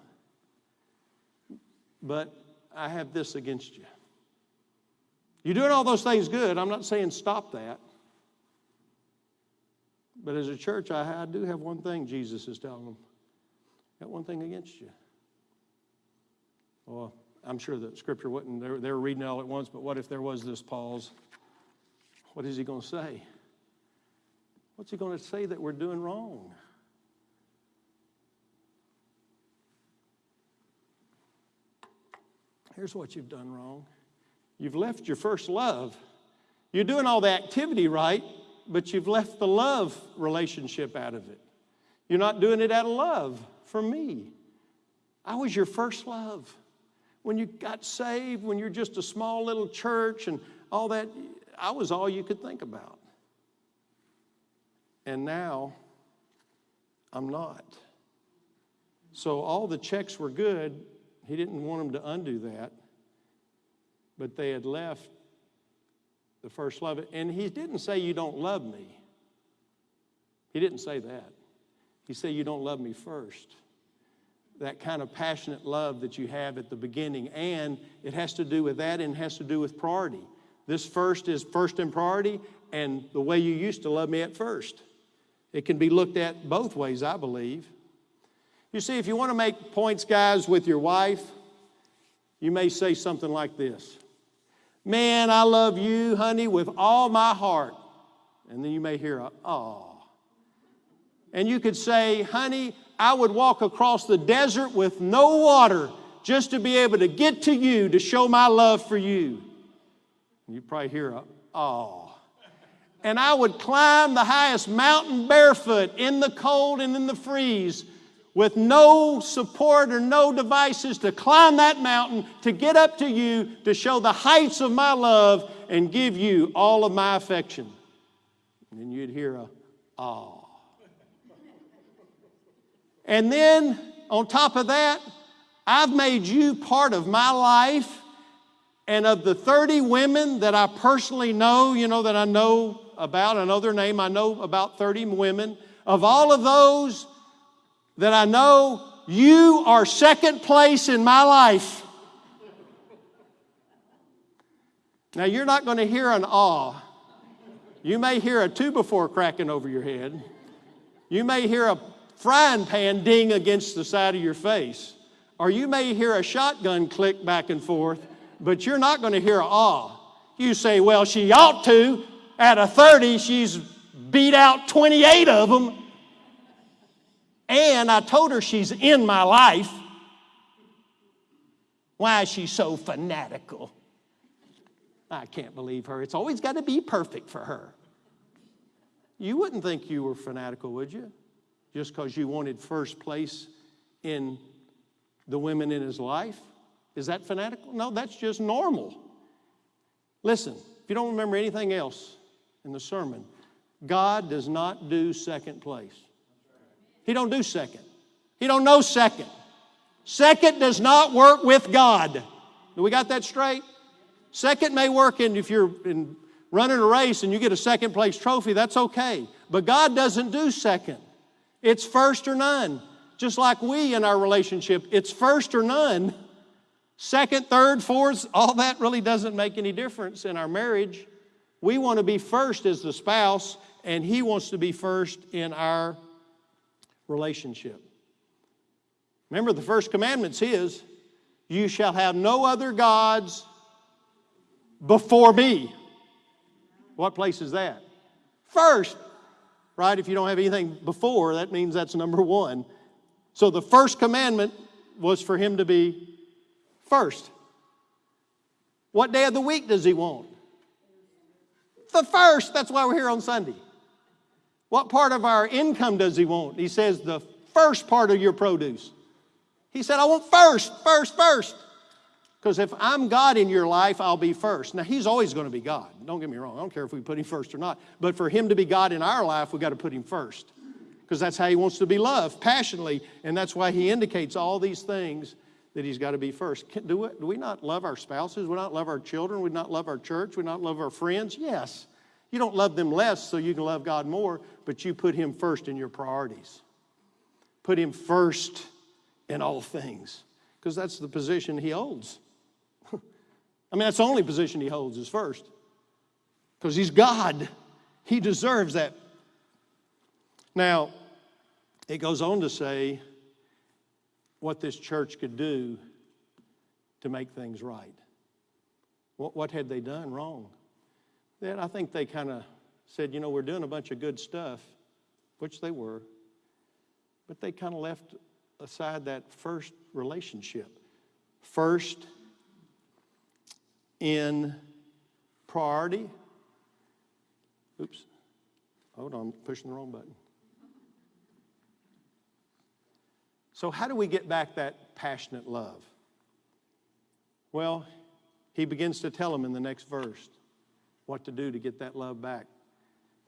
But I have this against you. You're doing all those things good. I'm not saying stop that. But as a church, I, I do have one thing Jesus is telling them. Got one thing against you. Well, I'm sure that scripture wouldn't, they're, they're reading it all at once, but what if there was this pause? What is he going to say? What's he going to say that we're doing wrong? Here's what you've done wrong you've left your first love. You're doing all the activity right, but you've left the love relationship out of it. You're not doing it out of love for me. I was your first love. When you got saved, when you're just a small little church and all that, I was all you could think about. And now, I'm not. So all the checks were good. He didn't want them to undo that. But they had left the first love. And he didn't say, You don't love me. He didn't say that. He said, You don't love me first. That kind of passionate love that you have at the beginning. And it has to do with that and it has to do with priority. This first is first in priority and the way you used to love me at first. It can be looked at both ways, I believe. You see, if you want to make points, guys, with your wife, you may say something like this Man, I love you, honey, with all my heart. And then you may hear a, oh. And you could say, honey, I would walk across the desert with no water just to be able to get to you to show my love for you. You probably hear a, oh. And I would climb the highest mountain barefoot in the cold and in the freeze with no support or no devices to climb that mountain, to get up to you, to show the heights of my love and give you all of my affection. And you'd hear a, oh. And then on top of that, I've made you part of my life. And of the 30 women that I personally know, you know, that I know about, I know their name, I know about 30 women. Of all of those that I know, you are second place in my life. Now, you're not going to hear an awe. You may hear a two before cracking over your head. You may hear a frying pan ding against the side of your face. Or you may hear a shotgun click back and forth, but you're not going to hear an awe. You say, well, she ought to. At a 30, she's beat out 28 of them. And I told her she's in my life. Why is she so fanatical? I can't believe her. It's always got to be perfect for her. You wouldn't think you were fanatical, would you? Just because you wanted first place in the women in his life? Is that fanatical? No, that's just normal. Listen, if you don't remember anything else in the sermon, God does not do second place. He don't do second. He don't know second. Second does not work with God. Do we got that straight? Second may work in if you're in running a race and you get a second place trophy, that's okay. But God doesn't do second, it's first or none. Just like we in our relationship, it's first or none. Second, third, fourth, all that really doesn't make any difference in our marriage. We want to be first as the spouse, and He wants to be first in our relationship. Remember, the first commandment His You shall have no other gods before me. What place is that? First, right? If you don't have anything before, that means that's number one. So the first commandment was for him to be first. What day of the week does he want? The first. That's why we're here on Sunday. What part of our income does he want? He says, the first part of your produce. He said, I want first, first, first. Because if I'm God in your life, I'll be first. Now, He's always going to be God. Don't get me wrong. I don't care if we put Him first or not. But for Him to be God in our life, we've got to put Him first. Because that's how He wants to be loved, passionately. And that's why He indicates all these things that He's got to be first. Do, we, do we not love our spouses? We not love our children? We not love our church? We not love our friends? Yes. You don't love them less so you can love God more, but you put Him first in your priorities. Put Him first in all things. Because that's the position He holds. *laughs* I mean, that's the only position he holds is first. Because he's God. He deserves that. Now, it goes on to say what this church could do to make things right. What, what had they done wrong? Then I think they kind of said, you know, we're doing a bunch of good stuff, which they were, but they kind of left aside that first relationship. First, in priority. Oops, hold on, pushing the wrong button. So, how do we get back that passionate love? Well, he begins to tell them in the next verse what to do to get that love back.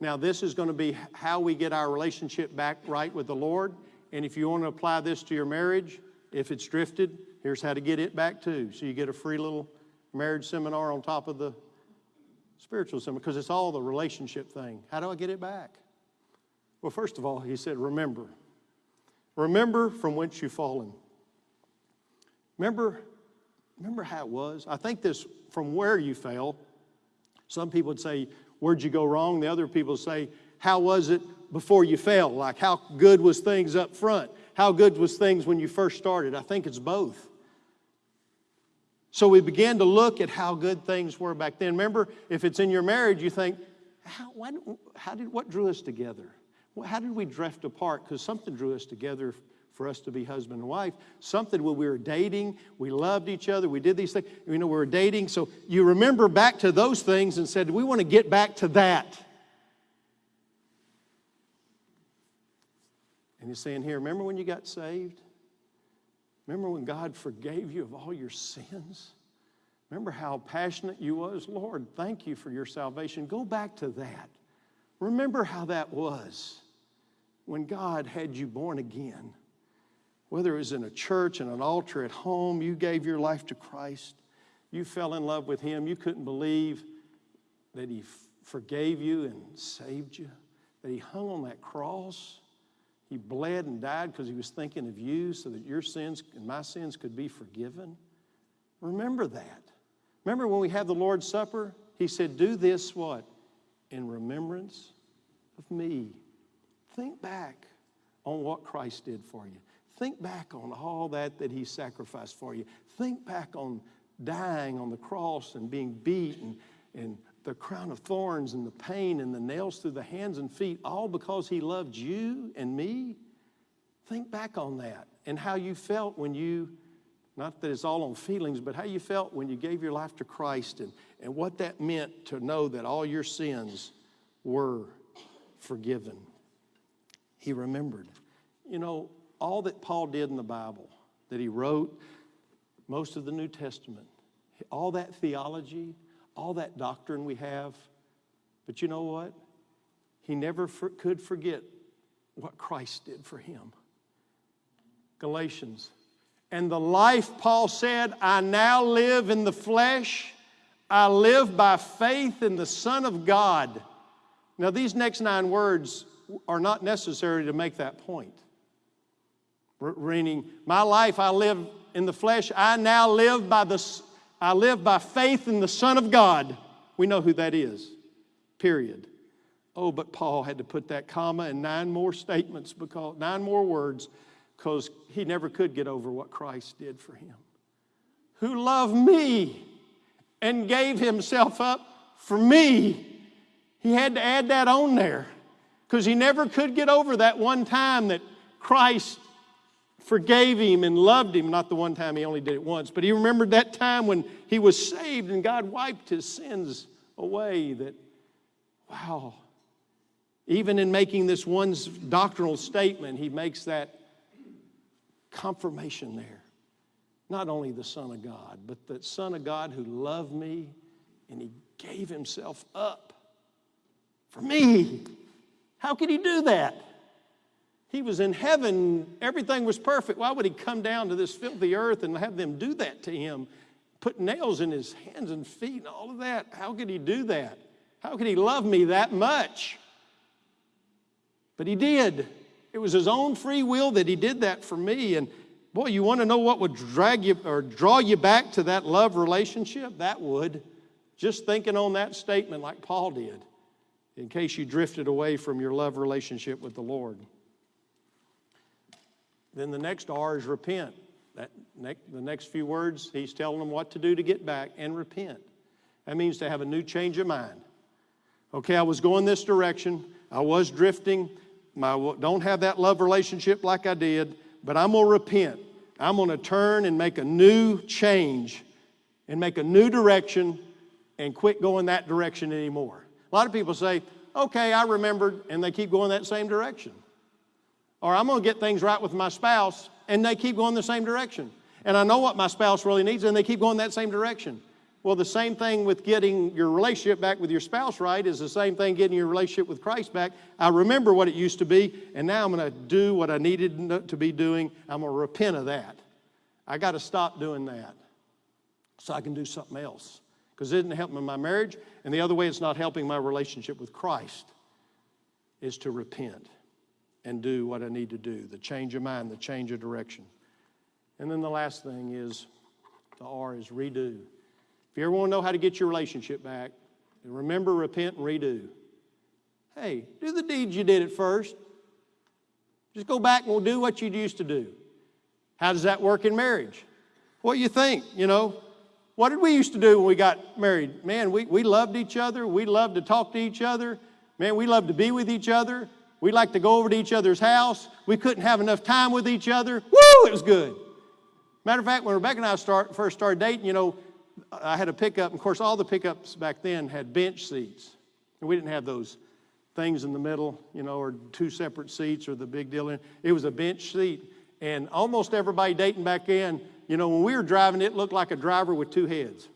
Now, this is going to be how we get our relationship back right with the Lord. And if you want to apply this to your marriage, if it's drifted, here's how to get it back too. So you get a free little marriage seminar on top of the spiritual seminar because it's all the relationship thing. How do I get it back? Well, first of all, he said, remember. Remember from whence you've fallen. Remember, remember how it was? I think this from where you fell. Some people would say, Where'd you go wrong? The other people say, How was it before you fell? Like, how good was things up front? How good was things when you first started? I think it's both. So we began to look at how good things were back then. Remember, if it's in your marriage, you think, how, why, how did, what drew us together? How did we drift apart? Because something drew us together for us to be husband and wife. Something when we were dating, we loved each other, we did these things. You know, we were dating. So you remember back to those things and said, we want to get back to that. And he's saying here, remember when you got saved? Remember when God forgave you of all your sins? Remember how passionate you was? Lord, thank you for your salvation. Go back to that. Remember how that was when God had you born again. Whether it was in a church, in an altar, at home, you gave your life to Christ. You fell in love with Him. You couldn't believe that He forgave you and saved you, that He hung on that cross he bled and died because he was thinking of you so that your sins and my sins could be forgiven. Remember that. Remember when we have the Lord's Supper? He said, Do this what? In remembrance of me. Think back on what Christ did for you. Think back on all that that he sacrificed for you. Think back on dying on the cross and being beaten and the crown of thorns and the pain and the nails through the hands and feet, all because He loved you and me? Think back on that and how you felt when you, not that it's all on feelings, but how you felt when you gave your life to Christ and, and what that meant to know that all your sins were forgiven. He remembered. You know, all that Paul did in the Bible, that he wrote, most of the New Testament, all that theology, all that doctrine we have. But you know what? He never for, could forget what Christ did for him. Galatians. And the life, Paul said, I now live in the flesh. I live by faith in the Son of God. Now, these next nine words are not necessary to make that point. Meaning, my life I live in the flesh. I now live by the, I live by faith in the Son of God. We know who that is. Period. Oh, but Paul had to put that comma and nine more statements because nine more words because he never could get over what Christ did for him. Who loved me and gave himself up for me. He had to add that on there because he never could get over that one time that Christ forgave him and loved him. Not the one time he only did it once, but he remembered that time when he was saved and God wiped his sins away. That, wow. Even in making this one doctrinal statement, he makes that confirmation there. Not only the Son of God, but the Son of God who loved me and he gave himself up for me. How could he do that? He was in heaven, everything was perfect. Why would he come down to this filthy earth and have them do that to him? Put nails in his hands and feet and all of that. How could he do that? How could he love me that much? But he did. It was his own free will that he did that for me. And boy, you want to know what would drag you or draw you back to that love relationship? That would. Just thinking on that statement like Paul did, in case you drifted away from your love relationship with the Lord. Then the next R is repent. That next, the next few words, he's telling them what to do to get back and repent. That means to have a new change of mind. Okay, I was going this direction. I was drifting. I don't have that love relationship like I did, but I'm going to repent. I'm going to turn and make a new change and make a new direction and quit going that direction anymore. A lot of people say, okay, I remembered, and they keep going that same direction. Or I'm going to get things right with my spouse, and they keep going the same direction. And I know what my spouse really needs, and they keep going that same direction. Well, the same thing with getting your relationship back with your spouse right is the same thing getting your relationship with Christ back. I remember what it used to be, and now I'm going to do what I needed to be doing. I'm going to repent of that. I got to stop doing that so I can do something else because it isn't helping my marriage. And the other way it's not helping my relationship with Christ is to repent and do what I need to do the change of mind, the change of direction. And then the last thing is the R is redo. If you ever want to know how to get your relationship back, remember, repent, and redo. Hey, do the deeds you did at first. Just go back and we'll do what you used to do. How does that work in marriage? What do you think? You know, what did we used to do when we got married? Man, we, we loved each other. We loved to talk to each other. Man, we loved to be with each other. We liked to go over to each other's house. We couldn't have enough time with each other. Woo, it was good. Matter of fact, when Rebecca and I start, first started dating, you know, I had a pickup. Of course, all the pickups back then had bench seats. And we didn't have those things in the middle, you know, or two separate seats or the big deal. It was a bench seat. And almost everybody dating back then, you know, when we were driving, it looked like a driver with two heads.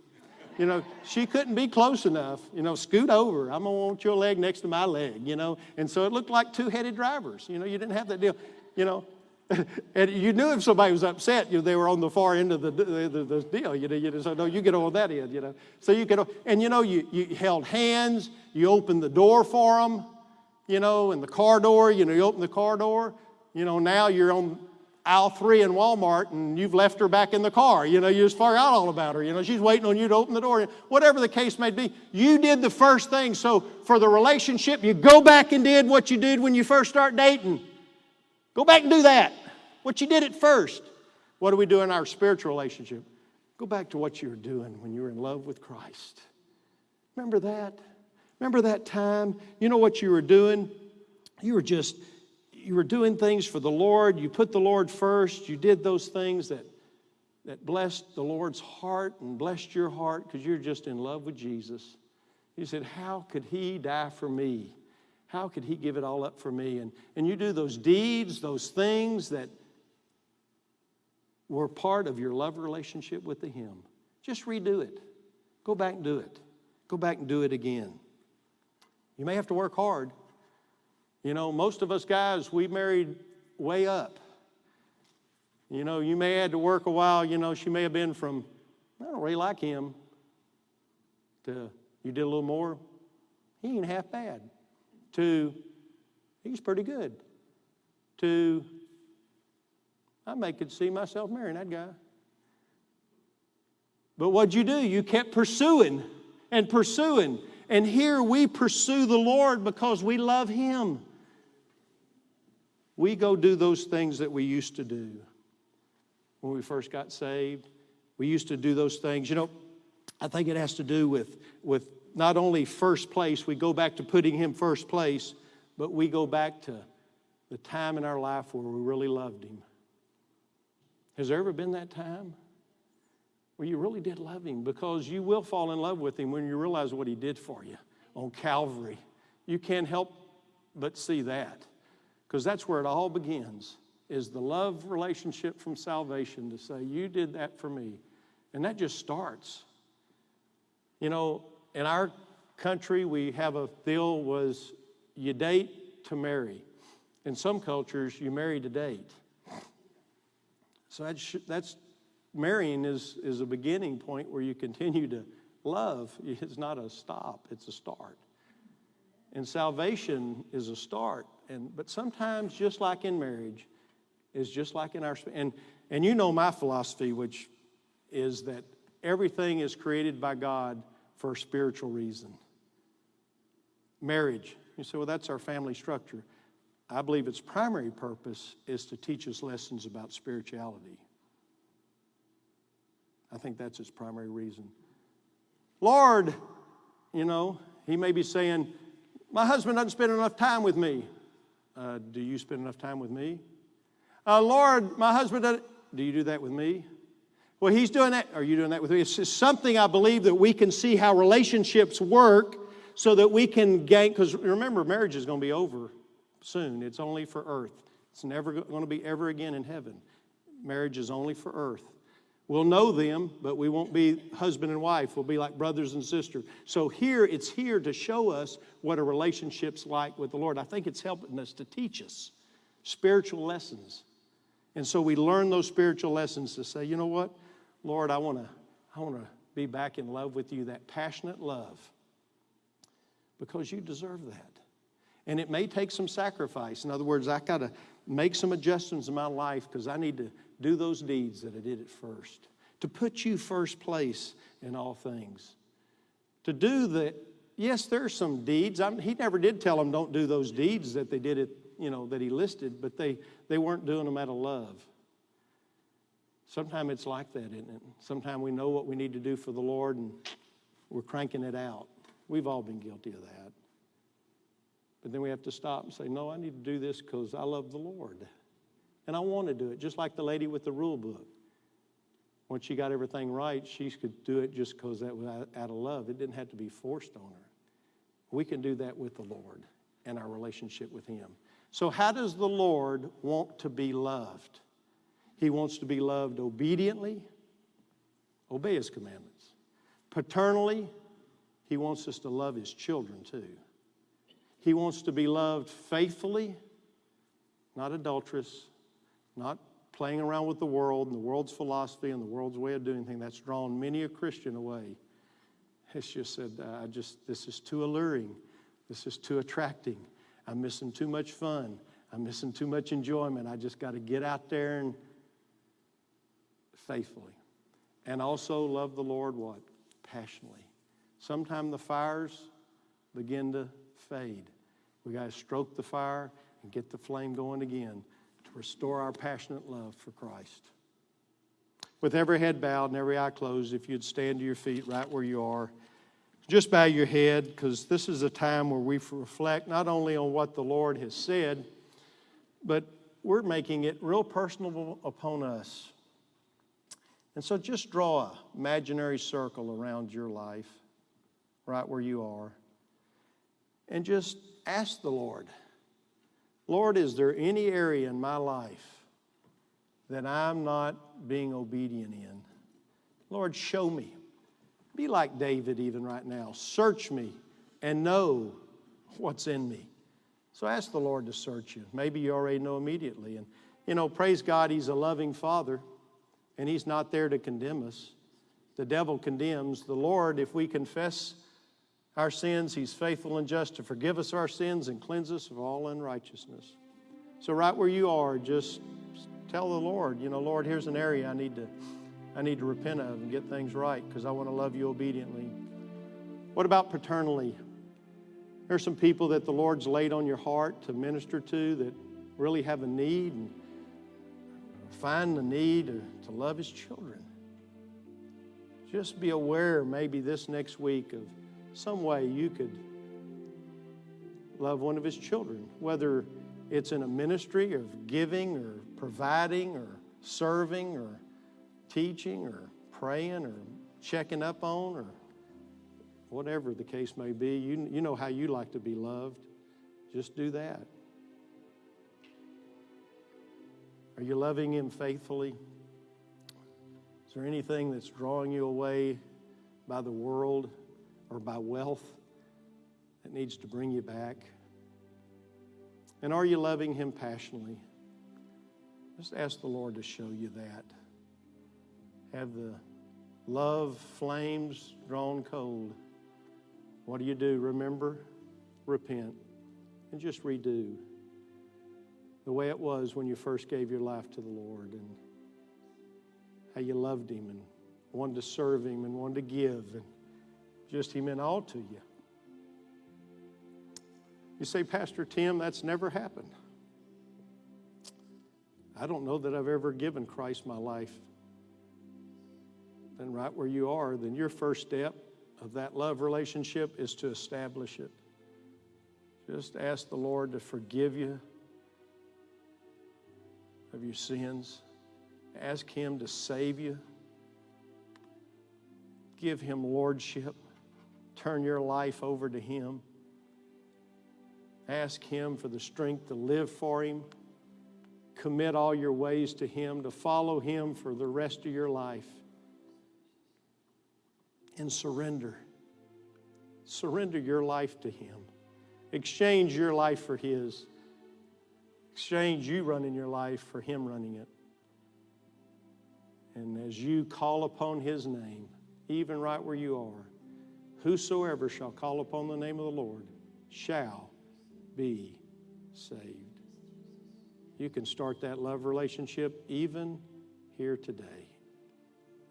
You know, she couldn't be close enough. You know, scoot over. I'm going to want your leg next to my leg, you know. And so it looked like two headed drivers. You know, you didn't have that deal. You know, *laughs* and you knew if somebody was upset, you know, they were on the far end of the, the, the, the deal. You know, you just, no, you get on that end, you know. So you could, and you know, you, you held hands, you opened the door for them, you know, and the car door, you know, you open the car door. You know, now you're on aisle three in Walmart and you've left her back in the car. You know, you just forgot all about her. You know, she's waiting on you to open the door. Whatever the case may be, you did the first thing. So for the relationship, you go back and did what you did when you first start dating. Go back and do that. What you did at first. What do we do in our spiritual relationship? Go back to what you were doing when you were in love with Christ. Remember that? Remember that time? You know what you were doing? You were just, you were doing things for the Lord. You put the Lord first. You did those things that, that blessed the Lord's heart and blessed your heart because you're just in love with Jesus. You said, How could He die for me? How could He give it all up for me? And, and you do those deeds, those things that were part of your love relationship with the Him. Just redo it. Go back and do it. Go back and do it again. You may have to work hard. You know, most of us guys, we married way up. You know, you may have had to work a while. You know, she may have been from, I don't really like him, to you did a little more. He ain't half bad. to he's pretty good to I may could see myself marrying that guy. But what'd you do? You kept pursuing and pursuing. And here we pursue the Lord because we love Him. We go do those things that we used to do when we first got saved. We used to do those things. You know, I think it has to do with, with not only first place, we go back to putting Him first place, but we go back to the time in our life where we really loved Him. Has there ever been that time where you really did love Him? Because you will fall in love with Him when you realize what He did for you on Calvary. You can't help but see that because that's where it all begins is the love relationship from salvation to say you did that for me. And that just starts. You know in our country we have a deal was you date to marry. In some cultures you marry to date. So that's, that's marrying is, is a beginning point where you continue to love. It's not a stop it's a start. And salvation is a start and but sometimes just like in marriage is just like in our and and you know my philosophy which is that everything is created by god for a spiritual reason. Marriage. You say well that's our family structure. I believe its primary purpose is to teach us lessons about spirituality. I think that's its primary reason. Lord you know he may be saying my husband doesn't spend enough time with me uh, do you spend enough time with me? Uh, Lord, my husband, do you do that with me? Well, he's doing that. Are you doing that with me? It's something I believe that we can see how relationships work so that we can gain. Because remember, marriage is going to be over soon. It's only for earth, it's never going to be ever again in heaven. Marriage is only for earth. We'll know them, but we won't be husband and wife. We'll be like brothers and sisters. So here, it's here to show us what a relationship's like with the Lord. I think it's helping us to teach us spiritual lessons. And so we learn those spiritual lessons to say, you know what, Lord, I want to I want to be back in love with you, that passionate love, because you deserve that. And it may take some sacrifice. In other words, I got to make some adjustments in my life because I need to do those deeds that I did at first. To put you first place in all things. To do the, yes, there are some deeds. I'm, he never did tell them don't do those deeds that they did it, you know, that he listed, but they, they weren't doing them out of love. Sometimes it's like that, isn't it? Sometimes we know what we need to do for the Lord and we're cranking it out. We've all been guilty of that. But then we have to stop and say, no, I need to do this because I love the Lord. And I want to do it, just like the lady with the rule book. Once she got everything right, she could do it just because that was out of love. It didn't have to be forced on her. We can do that with the Lord and our relationship with Him. So, how does the Lord want to be loved? He wants to be loved obediently, obey His commandments. Paternally, He wants us to love His children too. He wants to be loved faithfully, not adulterous, not playing around with the world and the world's philosophy and the world's way of doing things. That's drawn many a Christian away. It's just said, uh, I just, this is too alluring. This is too attracting. I'm missing too much fun. I'm missing too much enjoyment. I just got to get out there and faithfully. And also love the Lord what? Passionately. Sometime the fires begin to fade. We got to stroke the fire and get the flame going again restore our passionate love for Christ. With every head bowed and every eye closed, if you'd stand to your feet right where you are, just bow your head because this is a time where we reflect not only on what the Lord has said, but we're making it real personal upon us. And so just draw an imaginary circle around your life, right where you are, and just ask the Lord. Lord, is there any area in my life that I'm not being obedient in? Lord, show me. Be like David even right now. Search me and know what's in me. So ask the Lord to search you. Maybe you already know immediately. And, you know, praise God, He's a loving Father, and He's not there to condemn us. The devil condemns. The Lord, if we confess our sins, He's faithful and just to forgive us our sins and cleanse us of all unrighteousness. So, right where you are, just tell the Lord, you know, Lord, here's an area I need to, I need to repent of and get things right because I want to love you obediently. What about paternally? There's some people that the Lord's laid on your heart to minister to that really have a need and find the need to, to love His children. Just be aware maybe this next week of some way you could love one of His children, whether it's in a ministry of giving or providing or serving or teaching or praying or checking up on or whatever the case may be. You, you know how you like to be loved. Just do that. Are you loving Him faithfully? Is there anything that's drawing you away by the world or by wealth that needs to bring you back? And are you loving Him passionately? Just ask the Lord to show you that. Have the love flames drawn cold. What do you do? Remember, repent, and just redo the way it was when you first gave your life to the Lord and how you loved Him and wanted to serve Him and wanted to give and just He meant all to you. You say, Pastor Tim, that's never happened. I don't know that I've ever given Christ my life. Then, right where you are, then your first step of that love relationship is to establish it. Just ask the Lord to forgive you of your sins. Ask Him to save you. Give Him lordship. Turn your life over to Him. Ask Him for the strength to live for Him. Commit all your ways to Him, to follow Him for the rest of your life. And surrender. Surrender your life to Him. Exchange your life for His. Exchange you running your life for Him running it. And as you call upon His name, even right where you are, whosoever shall call upon the name of the Lord shall be saved. You can start that love relationship even here today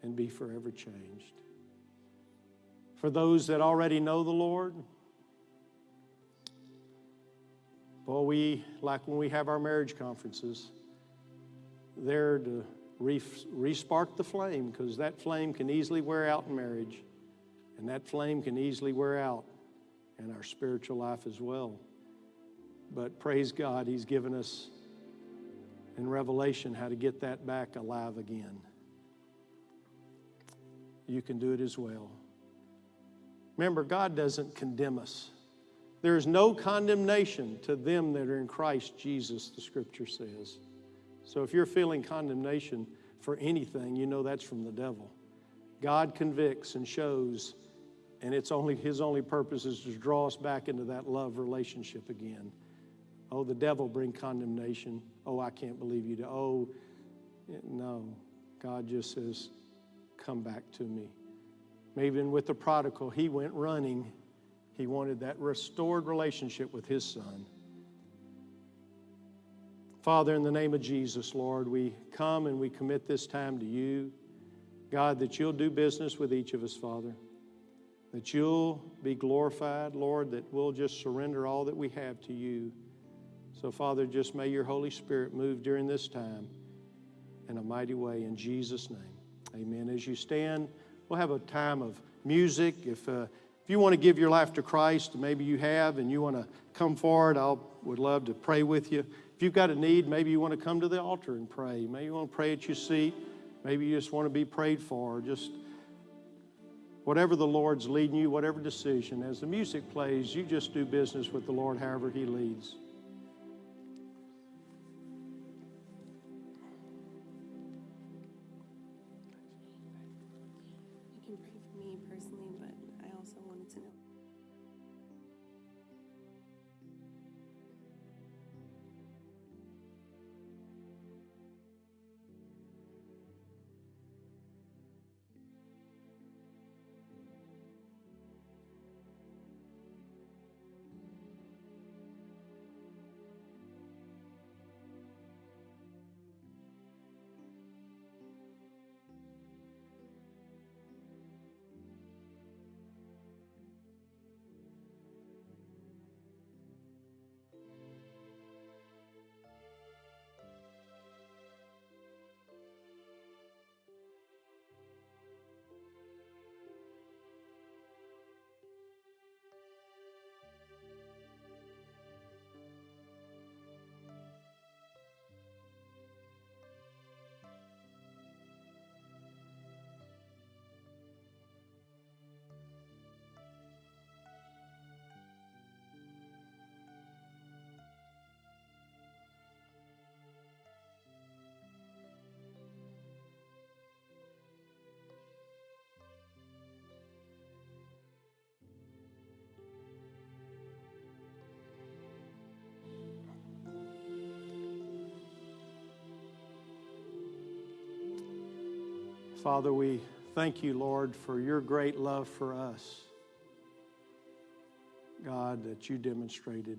and be forever changed. For those that already know the Lord, well, we, like when we have our marriage conferences, there to re- respark the flame because that flame can easily wear out in marriage, and that flame can easily wear out in our spiritual life as well. But praise God, He's given us in Revelation how to get that back alive again. You can do it as well. Remember, God doesn't condemn us. There is no condemnation to them that are in Christ Jesus, the scripture says. So if you're feeling condemnation for anything, you know that's from the devil. God convicts and shows, and it's only his only purpose is to draw us back into that love relationship again. Oh, the devil bring condemnation. Oh, I can't believe you. To oh, no. God just says, come back to me. Maybe even with the prodigal, he went running. He wanted that restored relationship with his son. Father, in the name of Jesus, Lord, we come and we commit this time to you. God, that you'll do business with each of us, Father. That you'll be glorified, Lord, that we'll just surrender all that we have to you. So, Father, just may your Holy Spirit move during this time in a mighty way in Jesus' name. Amen. As you stand, we'll have a time of music. If, uh, if you want to give your life to Christ, maybe you have, and you want to come forward, I would love to pray with you. If you've got a need, maybe you want to come to the altar and pray. Maybe you want to pray at your seat. Maybe you just want to be prayed for. Just whatever the Lord's leading you, whatever decision. As the music plays, you just do business with the Lord however He leads. Father, we thank you, Lord, for your great love for us. God, that you demonstrated.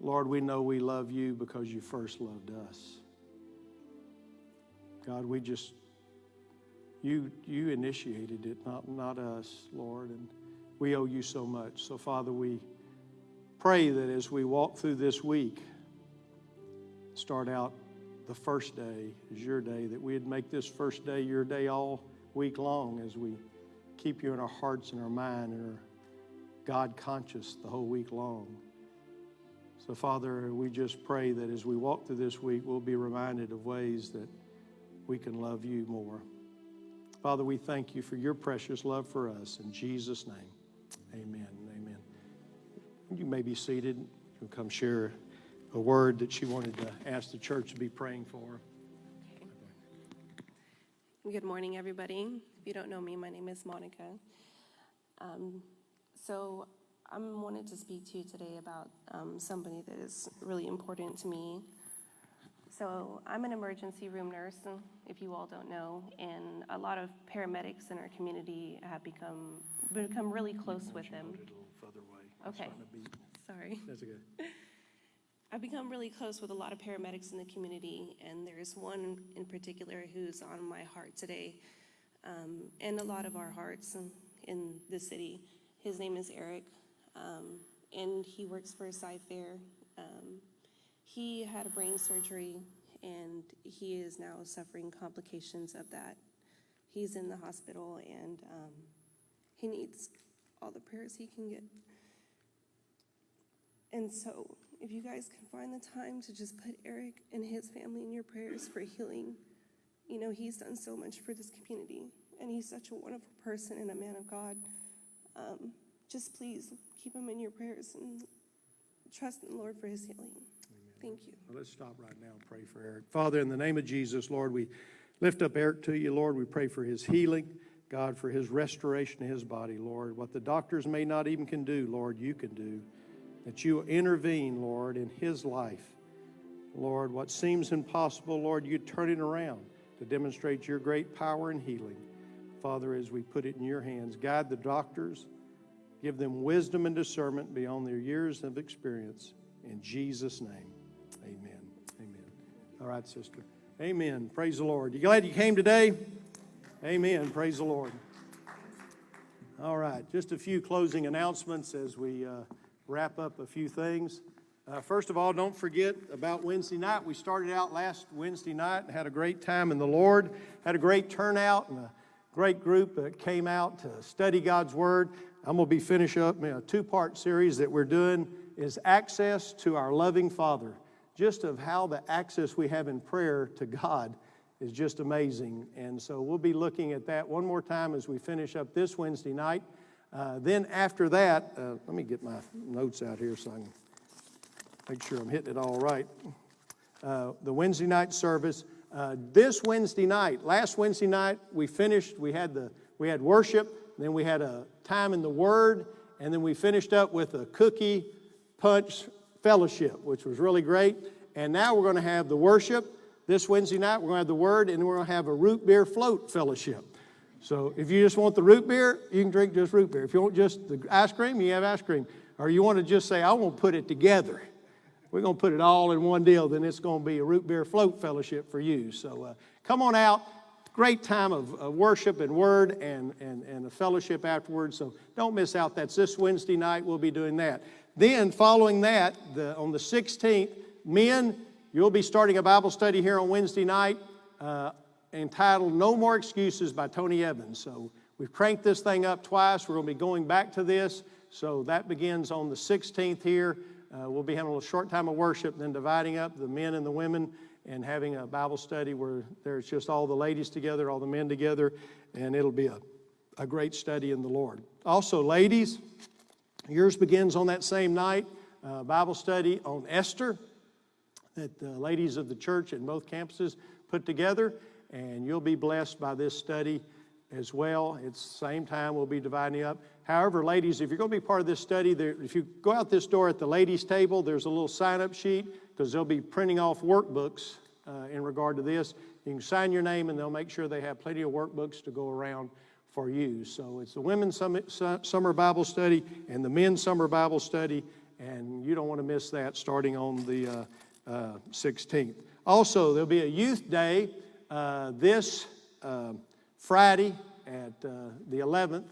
Lord, we know we love you because you first loved us. God, we just, you, you initiated it, not, not us, Lord, and we owe you so much. So, Father, we pray that as we walk through this week, start out the first day is your day, that we'd make this first day your day all week long as we keep you in our hearts and our mind and are God conscious the whole week long. So, Father, we just pray that as we walk through this week, we'll be reminded of ways that we can love you more. Father, we thank you for your precious love for us. In Jesus' name, amen. Amen. You may be seated. You'll come share a word that she wanted to ask the church to be praying for. Good morning, everybody. If you don't know me, my name is Monica. Um, so I wanted to speak to you today about um, somebody that is really important to me. So I'm an emergency room nurse, if you all don't know, and a lot of paramedics in our community have become become really close with them. A little further away. Okay. starting to beat. Sorry. That's okay. *laughs* I've become really close with a lot of paramedics in the community, and there's one in particular who's on my heart today, um, and a lot of our hearts in, in the city. His name is Eric, um, and he works for Cyfair. Um, he had a brain surgery, and he is now suffering complications of that. He's in the hospital, and um, he needs all the prayers he can get. And so, if you guys can find the time to just put Eric and his family in your prayers for healing, you know, he's done so much for this community, and he's such a wonderful person and a man of God. Um, just please keep him in your prayers and trust in the Lord for his healing. Thank you. Well, let's stop right now and pray for Eric. Father, in the name of Jesus, Lord, we lift up Eric to you, Lord. We pray for his healing, God, for his restoration of his body, Lord. What the doctors may not even can do, Lord, you can do. That you intervene, Lord, in his life. Lord, what seems impossible, Lord, you turn it around to demonstrate your great power and healing. Father, as we put it in your hands, guide the doctors, give them wisdom and discernment beyond their years of experience. In Jesus' name, amen. Amen. All right, sister. Amen. Praise the Lord. You glad you came today? Amen. Praise the Lord. All right, just a few closing announcements as we uh, wrap up a few things. Uh, first of all, don't forget about Wednesday night. We started out last Wednesday night and had a great time in the Lord, had a great turnout and a great group that came out to study God's Word. I'm going to be finishing up a two-part series that we're doing is access to our loving Father. Just of how the access we have in prayer to God is just amazing. And so we'll be looking at that one more time as we finish up this Wednesday night. Uh, then after that, uh, let me get my notes out here so I can make sure I'm hitting it all right. Uh, the Wednesday night service. Uh, this Wednesday night, last Wednesday night, we finished. We had the we had worship. Then we had a time in the Word, and then we finished up with a cookie punch fellowship, which was really great. And now we're going to have the worship this Wednesday night. We're going to have the Word, and we're going to have a root beer float fellowship. So if you just want the root beer, you can drink just root beer. If you want just the ice cream, you have ice cream. Or you want to just say, I want to put it together. We're going to put it all in one deal, then it's going to be a root beer float fellowship for you. So uh, come on out. Great time of, worship and word and, and, and a fellowship afterwards. So don't miss out. That's this Wednesday night. We'll be doing that. Then, following that, the, on the 16th, men, you'll be starting a Bible study here on Wednesday night uh, entitled No More Excuses by Tony Evans. So we've cranked this thing up twice. We're going to be going back to this. So that begins on the 16th here. Uh, we'll be having a little short time of worship, then dividing up the men and the women and having a Bible study where there's just all the ladies together, all the men together, and it'll be a, a great study in the Lord. Also, ladies, yours begins on that same night, uh, Bible study on Esther that the ladies of the church in both campuses put together, and you'll be blessed by this study as well. It's the same time we'll be dividing up. However, ladies, if you're going to be part of this study, there, if you go out this door at the ladies' table, there's a little sign-up sheet because they'll be printing off workbooks uh, in regard to this. You can sign your name, and they'll make sure they have plenty of workbooks to go around for you. So it's the women's summer, Bible study and the men's summer Bible study, and you don't want to miss that starting on the uh, uh, 16th. Also, there'll be a youth day this uh, Friday at uh, the 11th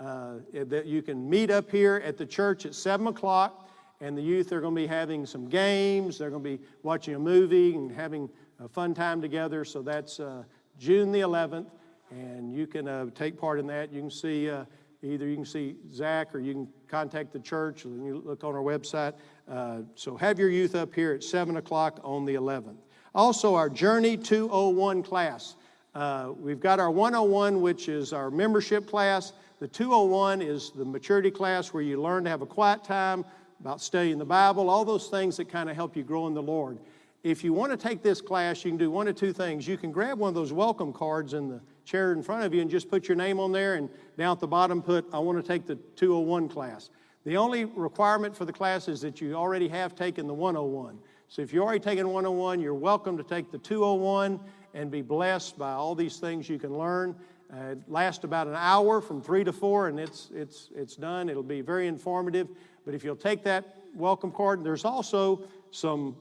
uh, that you can meet up here at the church at 7 o'clock. And the youth are going to be having some games. They're going to be watching a movie and having a fun time together. So that's uh, June the 11th. And you can uh, take part in that. You can see uh, either you can see Zach or you can contact the church. And you look on our website. Uh, so have your youth up here at 7 o'clock on the 11th. Also, our Journey 201 class. Uh, we've got our 101, which is our membership class. The 201 is the maturity class where you learn to have a quiet time, about studying the Bible, all those things that kind of help you grow in the Lord. If you want to take this class, you can do one of two things. You can grab one of those welcome cards in the chair in front of you and just put your name on there, and down at the bottom put, I want to take the 201 class. The only requirement for the class is that you already have taken the 101. So if you already taken 101, you're welcome to take the 201 and be blessed by all these things you can learn. Uh, it lasts about an hour from 3 to 4, and it's, it's, it's done. It'll be very informative. But if you'll take that welcome card, there's also some,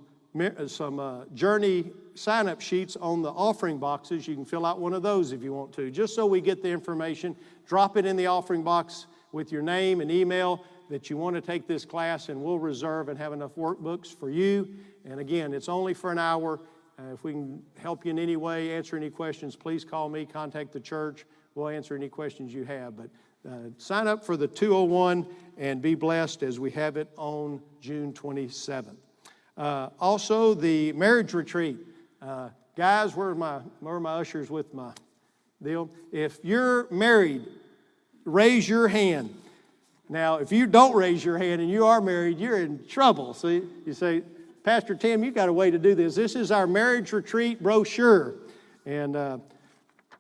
some uh, journey sign up sheets on the offering boxes. You can fill out one of those if you want to, just so we get the information. Drop it in the offering box with your name and email that you want to take this class, and we'll reserve and have enough workbooks for you. And again, it's only for an hour. Uh, if we can help you in any way, answer any questions, please call me, contact the church. We'll answer any questions you have. But uh, sign up for the 201 and be blessed as we have it on June 27th. Uh, also, the marriage retreat. Uh, guys, where are, my, where are my ushers with my deal? If you're married, raise your hand. Now, if you don't raise your hand and you are married, you're in trouble. See, you say, Pastor Tim, you've got a way to do this. This is our marriage retreat brochure. And uh,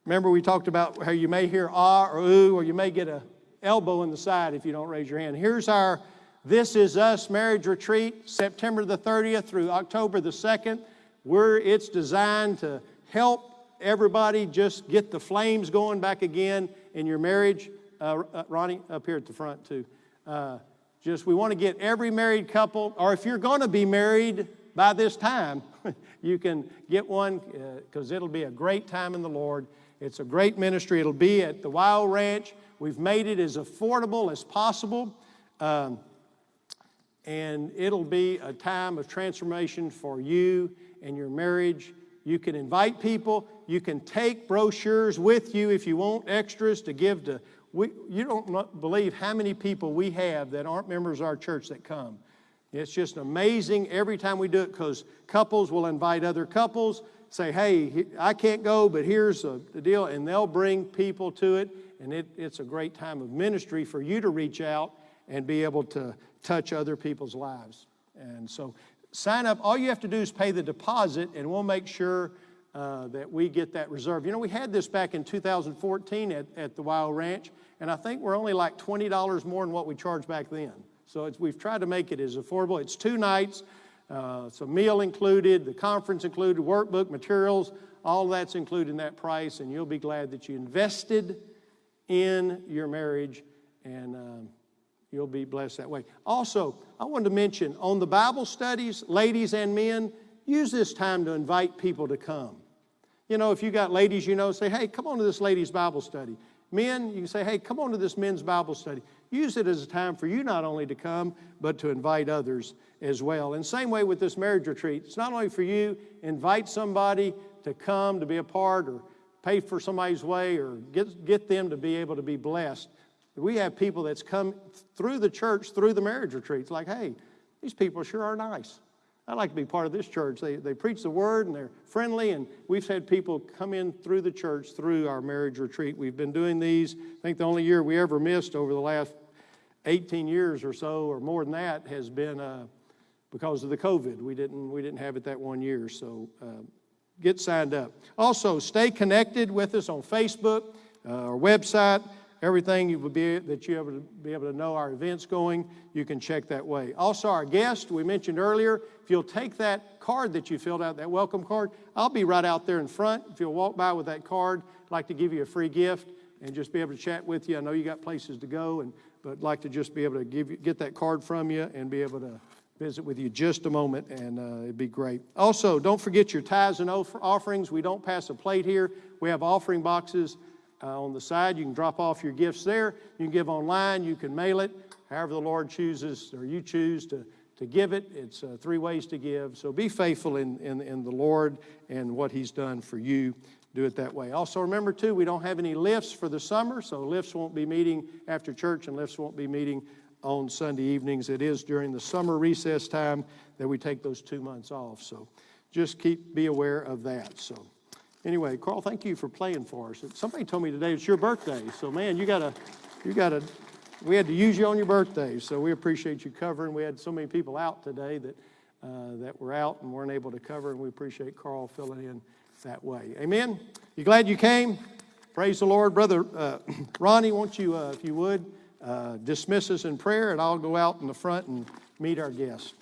remember, we talked about how you may hear ah or ooh, or you may get a elbow in the side if you don't raise your hand. Here's our This Is Us marriage retreat, September the 30th through October the 2nd. Where it's designed to help everybody just get the flames going back again in your marriage. Uh, uh, Ronnie, up here at the front, too. Uh, just we want to get every married couple, or if you're going to be married by this time, *laughs* you can get one because uh, it'll be a great time in the Lord. It's a great ministry. It'll be at the Wild Ranch. We've made it as affordable as possible. Um, and it'll be a time of transformation for you and your marriage. You can invite people. You can take brochures with you if you want extras to give to we, you don't believe how many people we have that aren't members of our church that come. It's just amazing every time we do it because couples will invite other couples, say, hey, I can't go, but here's a, the deal, and they'll bring people to it, and it, it's a great time of ministry for you to reach out and be able to touch other people's lives. And so sign up. All you have to do is pay the deposit, and we'll make sure uh, that we get that reserve. You know, we had this back in 2014 at, at the Wild Ranch, and I think we're only like $20 more than what we charged back then. So we've tried to make it as affordable. It's two nights, uh, it's a meal included, the conference included, workbook, materials, all that's included in that price, and you'll be glad that you invested in your marriage, and um, you'll be blessed that way. Also, I wanted to mention on the Bible studies, ladies and men, use this time to invite people to come. You know, if you got ladies you know, say, hey, come on to this ladies' Bible study. Men, you say, hey, come on to this men's Bible study. Use it as a time for you not only to come, but to invite others as well. And same way with this marriage retreat. It's not only for you, invite somebody to come to be a part or pay for somebody's way or get, get them to be able to be blessed. We have people that's come through the church, through the marriage retreats, like, hey, these people sure are nice. I like to be part of this church. They, they preach the word and they're friendly, and we've had people come in through the church through our marriage retreat. We've been doing these. I think the only year we ever missed over the last 18 years or so, or more than that, has been uh, because of the COVID. We didn't, we didn't have it that one year, so uh, get signed up. Also, stay connected with us on Facebook, uh, our website. Everything you would be, that you to be able to know our events going, you can check that way. Also, our guest, we mentioned earlier, if you'll take that card that you filled out, that welcome card, I'll be right out there in front. If you'll walk by with that card, I'd like to give you a free gift and just be able to chat with you. I know you got places to go, and but I'd like to just be able to give you, get that card from you and be able to visit with you just a moment, and uh, it'd be great. Also, don't forget your tithes and offerings. We don't pass a plate here. We have offering boxes uh, on the side. You can drop off your gifts there. You can give online. You can mail it. However, the Lord chooses, or you choose to, to give it. It's uh, three ways to give. So be faithful in, in, in the Lord and what He's done for you. Do it that way. Also, remember, too, we don't have any lifts for the summer, so lifts won't be meeting after church and lifts won't be meeting on Sunday evenings. It is during the summer recess time that we take those two months off. So just keep, be aware of that. So anyway, Carl, thank you for playing for us. Somebody told me today it's your birthday. So man, you gotta, you gotta, we had to use you on your birthday. So we appreciate you covering. We had so many people out today that, uh, that were out and weren't able to cover, and we appreciate Carl filling in that way. Amen. You glad you came? Praise the Lord. Brother uh, *clears throat* Ronnie, won't you, uh, if you would, uh, dismiss us in prayer, and I'll go out in the front and meet our guests.